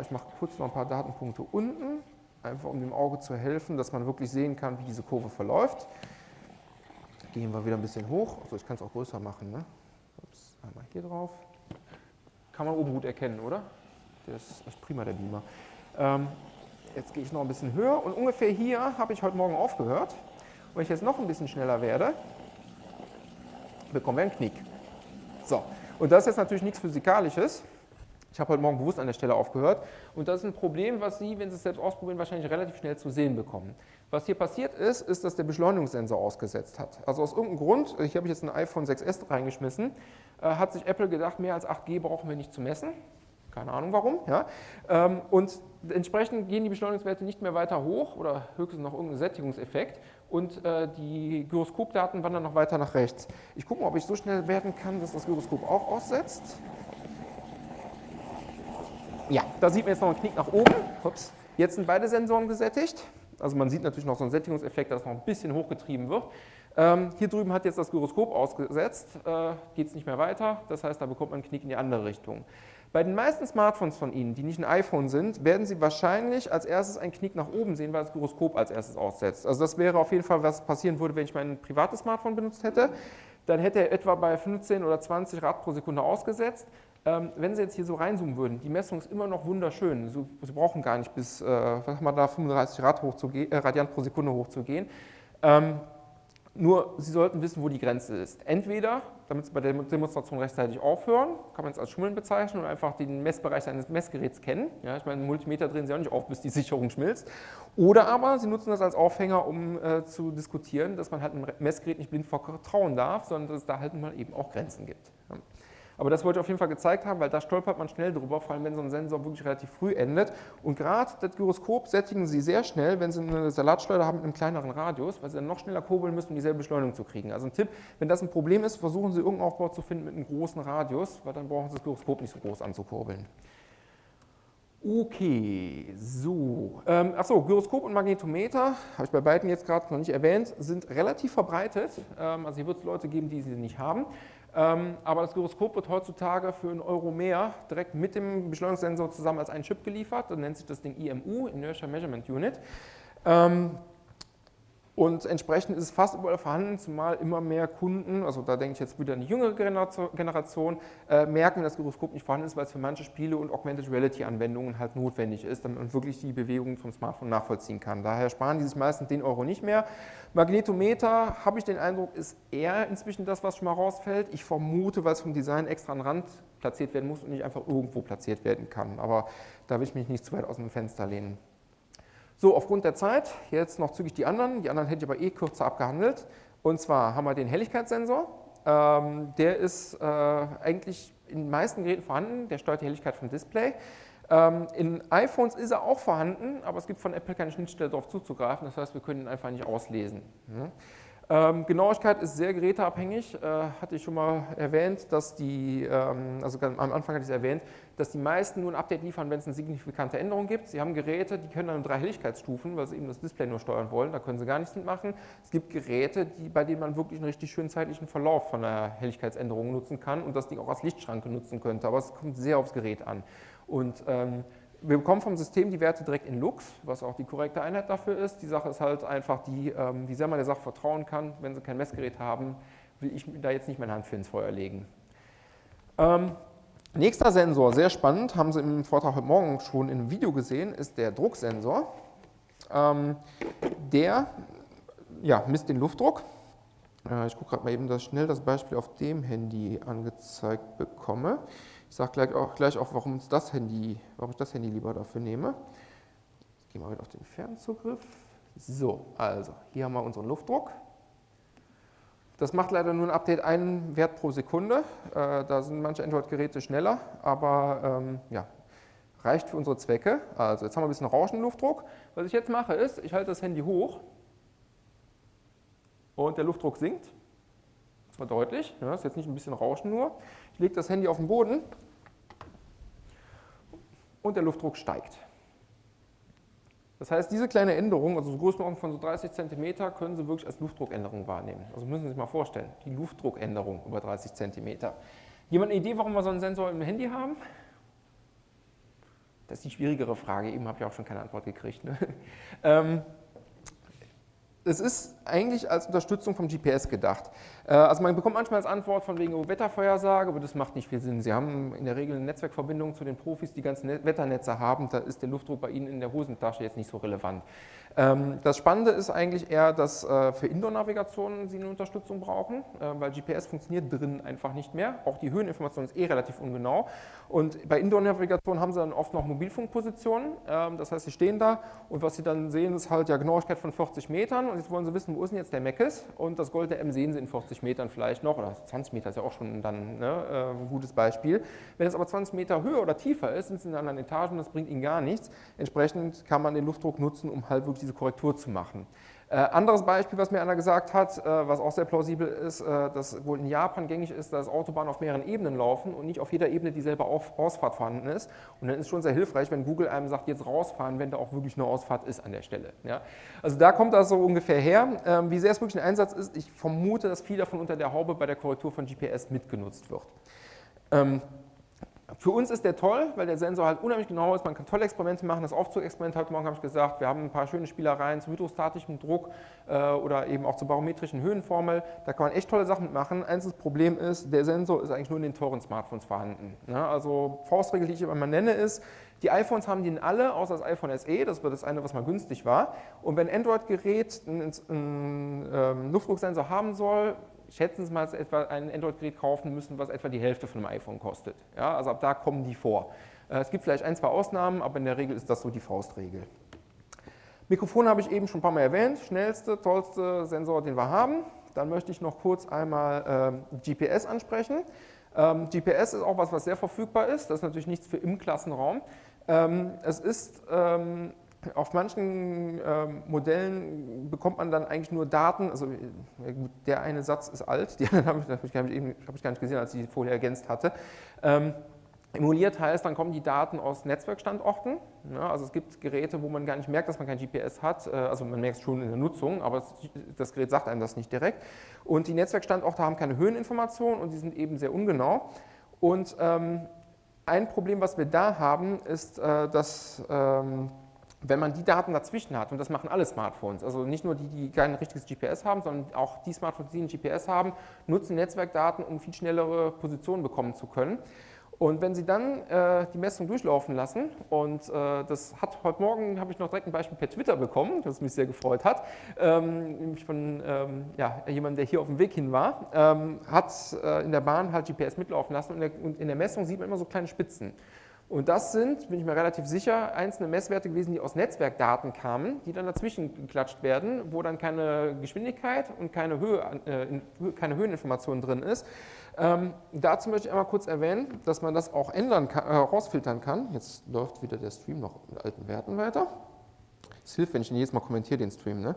Ich mache kurz noch ein paar Datenpunkte unten, einfach um dem Auge zu helfen, dass man wirklich sehen kann, wie diese Kurve verläuft. Gehen wir wieder ein bisschen hoch. Also ich kann es auch größer machen. Ne? Ups, einmal hier drauf. Kann man oben gut erkennen, oder? Der ist prima, der Beamer. Ähm, jetzt gehe ich noch ein bisschen höher und ungefähr hier habe ich heute Morgen aufgehört. Wenn ich jetzt noch ein bisschen schneller werde, bekommen wir einen Knick. So, und das ist jetzt natürlich nichts Physikalisches. Ich habe heute Morgen bewusst an der Stelle aufgehört. Und das ist ein Problem, was Sie, wenn Sie es selbst ausprobieren, wahrscheinlich relativ schnell zu sehen bekommen. Was hier passiert ist, ist, dass der Beschleunigungssensor ausgesetzt hat. Also aus irgendeinem Grund, hier habe ich jetzt ein iPhone 6S reingeschmissen, äh, hat sich Apple gedacht, mehr als 8G brauchen wir nicht zu messen. keine Ahnung warum. Ja? Ähm, und entsprechend gehen die Beschleunigungswerte nicht mehr weiter hoch oder höchstens noch irgendein Sättigungseffekt und äh, die Gyroskopdaten wandern noch weiter nach rechts. Ich gucke mal, ob ich so schnell werden kann, dass das Gyroskop auch aussetzt. Ja, da sieht man jetzt noch einen Knick nach oben. Ups. Jetzt sind beide Sensoren gesättigt. Also man sieht natürlich noch so einen Sättigungseffekt, dass noch ein bisschen hochgetrieben wird. Ähm, hier drüben hat jetzt das Gyroskop ausgesetzt, äh, geht es nicht mehr weiter. Das heißt, da bekommt man einen Knick in die andere Richtung. Bei den meisten Smartphones von Ihnen, die nicht ein iPhone sind, werden Sie wahrscheinlich als erstes einen Knick nach oben sehen, weil das Gyroskop als erstes aussetzt. Also das wäre auf jeden Fall, was passieren würde, wenn ich mein privates Smartphone benutzt hätte. Dann hätte er etwa bei 15 oder 20 Rad pro Sekunde ausgesetzt. Ähm, wenn Sie jetzt hier so reinzoomen würden, die Messung ist immer noch wunderschön. Sie, Sie brauchen gar nicht bis äh, was haben wir da, 35 Rad äh, Radiant pro Sekunde hochzugehen. Ähm, nur, Sie sollten wissen, wo die Grenze ist. Entweder, damit Sie bei der Demonstration rechtzeitig aufhören, kann man es als Schummeln bezeichnen und einfach den Messbereich eines Messgeräts kennen. Ja, ich meine, Multimeter drehen Sie auch nicht auf, bis die Sicherung schmilzt. Oder aber Sie nutzen das als Aufhänger, um äh, zu diskutieren, dass man halt einem Messgerät nicht blind vertrauen darf, sondern dass es da halt mal eben auch Grenzen gibt. Ja. Aber das wollte ich auf jeden Fall gezeigt haben, weil da stolpert man schnell drüber, vor allem wenn so ein Sensor wirklich relativ früh endet. Und gerade das Gyroskop sättigen Sie sehr schnell, wenn Sie eine Salatschleuder haben mit einem kleineren Radius, weil Sie dann noch schneller kurbeln müssen, um dieselbe Beschleunigung zu kriegen. Also ein Tipp, wenn das ein Problem ist, versuchen Sie irgendeinen Aufbau zu finden mit einem großen Radius, weil dann brauchen Sie das Gyroskop nicht so groß anzukurbeln. Okay, so. Ähm, achso, Gyroskop und Magnetometer, habe ich bei beiden jetzt gerade noch nicht erwähnt, sind relativ verbreitet. Ähm, also hier wird es Leute geben, die sie nicht haben. Ähm, aber das Gyroskop wird heutzutage für einen Euro mehr direkt mit dem Beschleunigungssensor zusammen als ein Chip geliefert. Dann nennt sich das Ding IMU, Inertial Measurement Unit. Und entsprechend ist es fast überall vorhanden, zumal immer mehr Kunden, also da denke ich jetzt wieder an die jüngere Generation, äh, merken, dass das Gyroskop nicht vorhanden ist, weil es für manche Spiele und Augmented Reality Anwendungen halt notwendig ist, damit man wirklich die Bewegungen vom Smartphone nachvollziehen kann. Daher sparen die sich meistens den Euro nicht mehr. Magnetometer, habe ich den Eindruck, ist eher inzwischen das, was schon mal rausfällt. Ich vermute, weil es vom Design extra an den Rand platziert werden muss und nicht einfach irgendwo platziert werden kann. Aber da will ich mich nicht zu weit aus dem Fenster lehnen. So, aufgrund der Zeit, jetzt noch zügig die anderen. Die anderen hätte ich aber eh kürzer abgehandelt. Und zwar haben wir den Helligkeitssensor. Ähm, der ist äh, eigentlich in den meisten Geräten vorhanden. Der steuert die Helligkeit vom Display. Ähm, in iPhones ist er auch vorhanden, aber es gibt von Apple keine Schnittstelle darauf zuzugreifen. Das heißt, wir können ihn einfach nicht auslesen. Ne? Ähm, Genauigkeit ist sehr geräteabhängig, äh, hatte ich schon mal erwähnt, dass die, ähm, also am Anfang hatte ich es erwähnt, dass die meisten nur ein Update liefern, wenn es eine signifikante Änderung gibt. Sie haben Geräte, die können dann drei Helligkeitsstufen, weil sie eben das Display nur steuern wollen, da können sie gar nichts mitmachen. Es gibt Geräte, die, bei denen man wirklich einen richtig schönen zeitlichen Verlauf von der Helligkeitsänderung nutzen kann und das Ding auch als Lichtschranke nutzen könnte, aber es kommt sehr aufs Gerät an. Und ähm, wir bekommen vom System die Werte direkt in Lux, was auch die korrekte Einheit dafür ist. Die Sache ist halt einfach die, ähm, wie sehr man der Sache vertrauen kann. Wenn Sie kein Messgerät haben, will ich da jetzt nicht meine Hand für ins Feuer legen. Ähm, nächster Sensor, sehr spannend, haben Sie im Vortrag heute Morgen schon im Video gesehen, ist der Drucksensor. Ähm, der ja, misst den Luftdruck. Äh, ich gucke gerade mal eben, dass ich schnell das Beispiel auf dem Handy angezeigt bekomme. Ich sage gleich auch, gleich auch warum, das Handy, warum ich das Handy lieber dafür nehme. Gehen wir wieder auf den Fernzugriff. So, also hier haben wir unseren Luftdruck. Das macht leider nur ein Update einen Wert pro Sekunde. Äh, da sind manche Android-Geräte schneller, aber ähm, ja, reicht für unsere Zwecke. Also jetzt haben wir ein bisschen rauschenden Luftdruck. Was ich jetzt mache ist, ich halte das Handy hoch und der Luftdruck sinkt. Das war deutlich, ja, ist jetzt nicht ein bisschen Rauschen nur. Ich lege das Handy auf den Boden und der Luftdruck steigt. Das heißt, diese kleine Änderung, also so Größenordnung von so 30 cm, können Sie wirklich als Luftdruckänderung wahrnehmen. Also müssen Sie sich mal vorstellen, die Luftdruckänderung über 30 cm. Jemand eine Idee, warum wir so einen Sensor im Handy haben? Das ist die schwierigere Frage, eben habe ich auch schon keine Antwort gekriegt. Ne? (laughs) es ist eigentlich als Unterstützung vom GPS gedacht. Äh, also man bekommt manchmal als Antwort von wegen Wettervorhersage, aber das macht nicht viel Sinn. Sie haben in der Regel eine Netzwerkverbindung zu den Profis, die ganzen Wetternetze haben, da ist der Luftdruck bei Ihnen in der Hosentasche jetzt nicht so relevant. Ähm, das Spannende ist eigentlich eher, dass äh, für Indoor-Navigationen sie eine Unterstützung brauchen, äh, weil GPS funktioniert drin einfach nicht mehr. Auch die Höheninformation ist eh relativ ungenau. Und bei Indoor-Navigation haben sie dann oft noch Mobilfunkpositionen. Ähm, das heißt, sie stehen da und was sie dann sehen, ist halt ja Genauigkeit von 40 Metern. Und jetzt wollen sie wissen, wo ist denn jetzt der Meckes? Und das Gold der M sehen sie in 40 Metern vielleicht noch. Oder 20 Meter ist ja auch schon dann ne, ein gutes Beispiel. Wenn es aber 20 Meter höher oder tiefer ist, sind sie in anderen Etagen, das bringt ihnen gar nichts. Entsprechend kann man den Luftdruck nutzen, um halt wirklich diese Korrektur zu machen. Äh, anderes Beispiel, was mir einer gesagt hat, äh, was auch sehr plausibel ist, äh, dass wohl in Japan gängig ist, dass Autobahnen auf mehreren Ebenen laufen und nicht auf jeder Ebene dieselbe auf Ausfahrt vorhanden ist. Und dann ist schon sehr hilfreich, wenn Google einem sagt, jetzt rausfahren, wenn da auch wirklich eine Ausfahrt ist an der Stelle. Ja? Also da kommt das so ungefähr her. Ähm, wie sehr es wirklich ein Einsatz ist, ich vermute, dass viel davon unter der Haube bei der Korrektur von GPS mitgenutzt wird. Ähm, für uns ist der toll, weil der Sensor halt unheimlich genau ist. Man kann tolle Experimente machen. Das Aufzugexperiment heute Morgen habe ich gesagt, wir haben ein paar schöne Spielereien zu hydrostatischem Druck äh, oder eben auch zur barometrischen Höhenformel. Da kann man echt tolle Sachen machen. Einziges Problem ist, der Sensor ist eigentlich nur in den teuren Smartphones vorhanden. Ja, also Faustregel, die ich immer mal nenne, ist, die iPhones haben den alle, außer das iPhone SE, das war das eine, was mal günstig war. Und wenn ein Android-Gerät einen, einen ähm, Luftdrucksensor haben soll, schätzen Sie mal, etwa ein Android-Gerät kaufen müssen, was etwa die Hälfte von einem iPhone kostet. Ja, also ab da kommen die vor. Äh, es gibt vielleicht ein, zwei Ausnahmen, aber in der Regel ist das so die Faustregel. Mikrofon habe ich eben schon ein paar Mal erwähnt, schnellste, tollste Sensor, den wir haben. Dann möchte ich noch kurz einmal äh, GPS ansprechen. Ähm, GPS ist auch was, was sehr verfügbar ist. Das ist natürlich nichts für im Klassenraum. Ähm, es ist ähm, auf manchen ähm, Modellen bekommt man dann eigentlich nur Daten, also der eine Satz ist alt, (laughs) die anderen habe ich, hab ich, hab ich, gar nicht gesehen, als ich die Folie ergänzt hatte. Ähm, emuliert heißt, dann kommen die Daten aus Netzwerkstandorten. Ja, also es gibt Geräte, wo man gar nicht merkt, dass man kein GPS hat, äh, also man merkt es schon in der Nutzung, aber das, das Gerät sagt einem das nicht direkt. Und die Netzwerkstandorte haben keine Höheninformationen und die sind eben sehr ungenau. Und ähm, ein Problem, was wir da haben, ist, äh, dass ähm, wenn man die Daten dazwischen hat, und das machen alle Smartphones, also nicht nur die, die kein richtiges GPS haben, sondern auch die Smartphones, die ein GPS haben, nutzen Netzwerkdaten, um viel schnellere Positionen bekommen zu können. Und wenn Sie dann äh, die Messung durchlaufen lassen, und äh, das hat heute Morgen, habe ich noch direkt ein Beispiel per Twitter bekommen, das mich sehr gefreut hat, ähm, nämlich von ähm, ja, jemandem, der hier auf dem Weg hin war, ähm, hat äh, in der Bahn halt GPS mitlaufen lassen und in, der, und in der Messung sieht man immer so kleine Spitzen. Und das sind, bin ich mir relativ sicher, einzelne Messwerte gewesen, die aus Netzwerkdaten kamen, die dann dazwischen geklatscht werden, wo dann keine Geschwindigkeit und keine, Höhe, äh, keine Höheninformation drin ist. Ähm, dazu möchte ich einmal kurz erwähnen, dass man das auch ändern kann, äh, rausfiltern kann. Jetzt läuft wieder der Stream noch mit alten Werten weiter. Es hilft, wenn ich ihn jedes Mal kommentiere, den Stream. Ne?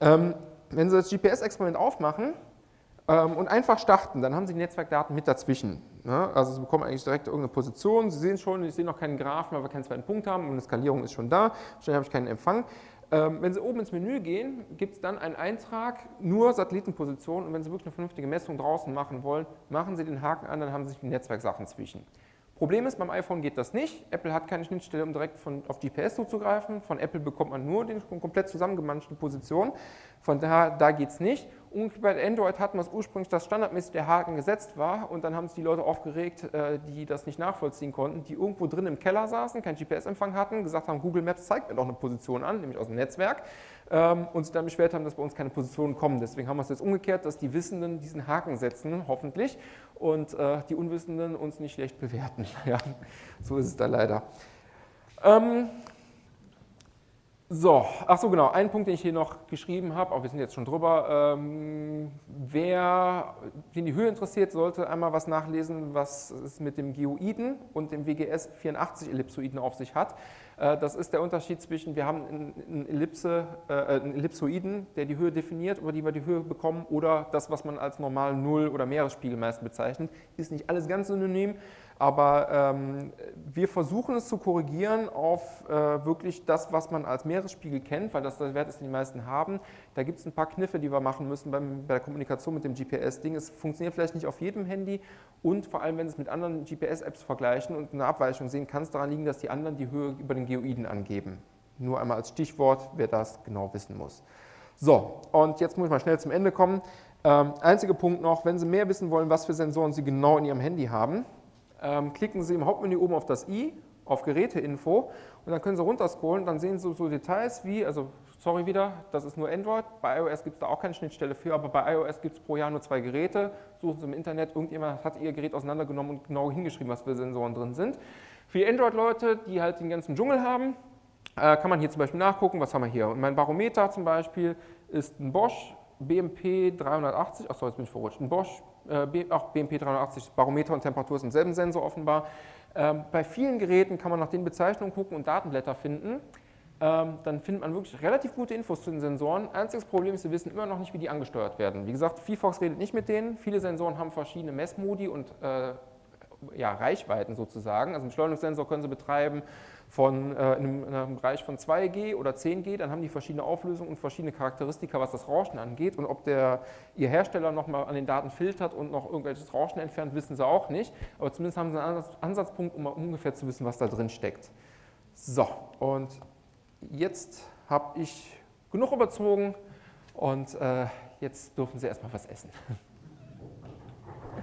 Ähm, wenn Sie das GPS-Experiment aufmachen, und einfach starten, dann haben Sie die Netzwerkdaten mit dazwischen. Ne? Also Sie bekommen eigentlich direkt irgendeine Position. Sie sehen schon, ich sehe noch keinen Graphen, weil wir keinen zweiten Punkt haben und eine Skalierung ist schon da. Schnell habe ich keinen Empfang. Ähm, wenn Sie oben ins Menü gehen, gibt es dann einen Eintrag, nur Satellitenposition und wenn Sie wirklich eine vernünftige Messung draußen machen wollen, machen Sie den Haken an, dann haben Sie die Netzwerksachen zwischen. Problem ist, beim iPhone geht das nicht. Apple hat keine Schnittstelle, um direkt von, auf GPS zuzugreifen. Von Apple bekommt man nur die komplett zusammengemanschte Position. Von daher, da geht es nicht. Und bei Android hatten wir es ursprünglich, dass standardmäßig der Haken gesetzt war und dann haben sich die Leute aufgeregt, äh, die das nicht nachvollziehen konnten, die irgendwo drin im Keller saßen, keinen GPS-Empfang hatten, gesagt haben, Google Maps zeigt mir doch eine Position an, nämlich aus dem Netzwerk ähm, und sich dann beschwert haben, dass bei uns keine Positionen kommen. Deswegen haben wir es jetzt umgekehrt, dass die Wissenden diesen Haken setzen, hoffentlich, und äh, die Unwissenden uns nicht schlecht bewerten. (laughs) Ja, so ist es da leider. Ähm, so, ach so genau, ein Punkt, den ich hier noch geschrieben habe, aber wir sind jetzt schon drüber. Ähm, wer den die Höhe interessiert, sollte einmal was nachlesen, was es mit dem Geoiden und dem WGS 84 Ellipsoiden auf sich hat. Äh, das ist der Unterschied zwischen, wir haben einen, Ellipse, äh, einen Ellipsoiden, der die Höhe definiert, über die wir die Höhe bekommen, oder das, was man als normal Null- oder Meeresspiegel meist bezeichnet. Ist nicht alles ganz synonym, aber ähm, wir versuchen es zu korrigieren auf äh, wirklich das, was man als Meeresspiegel kennt, weil das der Wert ist, den die meisten haben. Da gibt es ein paar Kniffe, die wir machen müssen beim, bei der Kommunikation mit dem GPS-Ding. Es funktioniert vielleicht nicht auf jedem Handy und vor allem, wenn Sie es mit anderen GPS-Apps vergleichen und eine Abweichung sehen, kann es daran liegen, dass die anderen die Höhe über den Geoiden angeben. Nur einmal als Stichwort, wer das genau wissen muss. So, und jetzt muss ich mal schnell zum Ende kommen. Ähm, einziger Punkt noch, wenn Sie mehr wissen wollen, was für Sensoren Sie genau in Ihrem Handy haben, ähm, klicken Sie im Hauptmenü oben auf das i, auf Geräteinfo und dann können Sie runterscrollen, dann sehen Sie so Details wie, also sorry wieder, das ist nur Android. Bei iOS gibt es da auch keine Schnittstelle für, aber bei iOS gibt es pro Jahr nur zwei Geräte. Suchen Sie im Internet, irgendjemand hat Ihr Gerät auseinandergenommen und genau hingeschrieben, was für Sensoren drin sind. Für Android-Leute, die halt den ganzen Dschungel haben, äh, kann man hier zum Beispiel nachgucken, was haben wir hier. Und mein Barometer zum Beispiel ist ein Bosch BMP 380, achso, jetzt bin ich verrutscht, ein Bosch, auch BMP 380, Barometer und Temperatur ist im selben Sensor offenbar. Ähm, bei vielen Geräten kann man nach den Bezeichnungen gucken und Datenblätter finden. Ähm, dann findet man wirklich relativ gute Infos zu den Sensoren. Einziges Problem ist, wir wissen immer noch nicht, wie die angesteuert werden. Wie gesagt, VFox redet nicht mit denen. Viele Sensoren haben verschiedene Messmodi und äh, ja, Reichweiten sozusagen. Also einen Beschleunigungssensor können Sie betreiben von, äh, in, einem, in, einem, Bereich von 2G oder 10G, dann haben die verschiedene Auflösungen und verschiedene Charakteristika, was das Rauschen angeht. Und ob der, Ihr Hersteller nochmal an den Daten filtert und noch irgendwelches Rauschen entfernt, wissen Sie auch nicht. Aber zumindest haben Sie einen Ansatzpunkt, um mal ungefähr zu wissen, was da drin steckt. So, und jetzt habe ich genug überzogen und äh, jetzt dürfen Sie erstmal was essen. (laughs)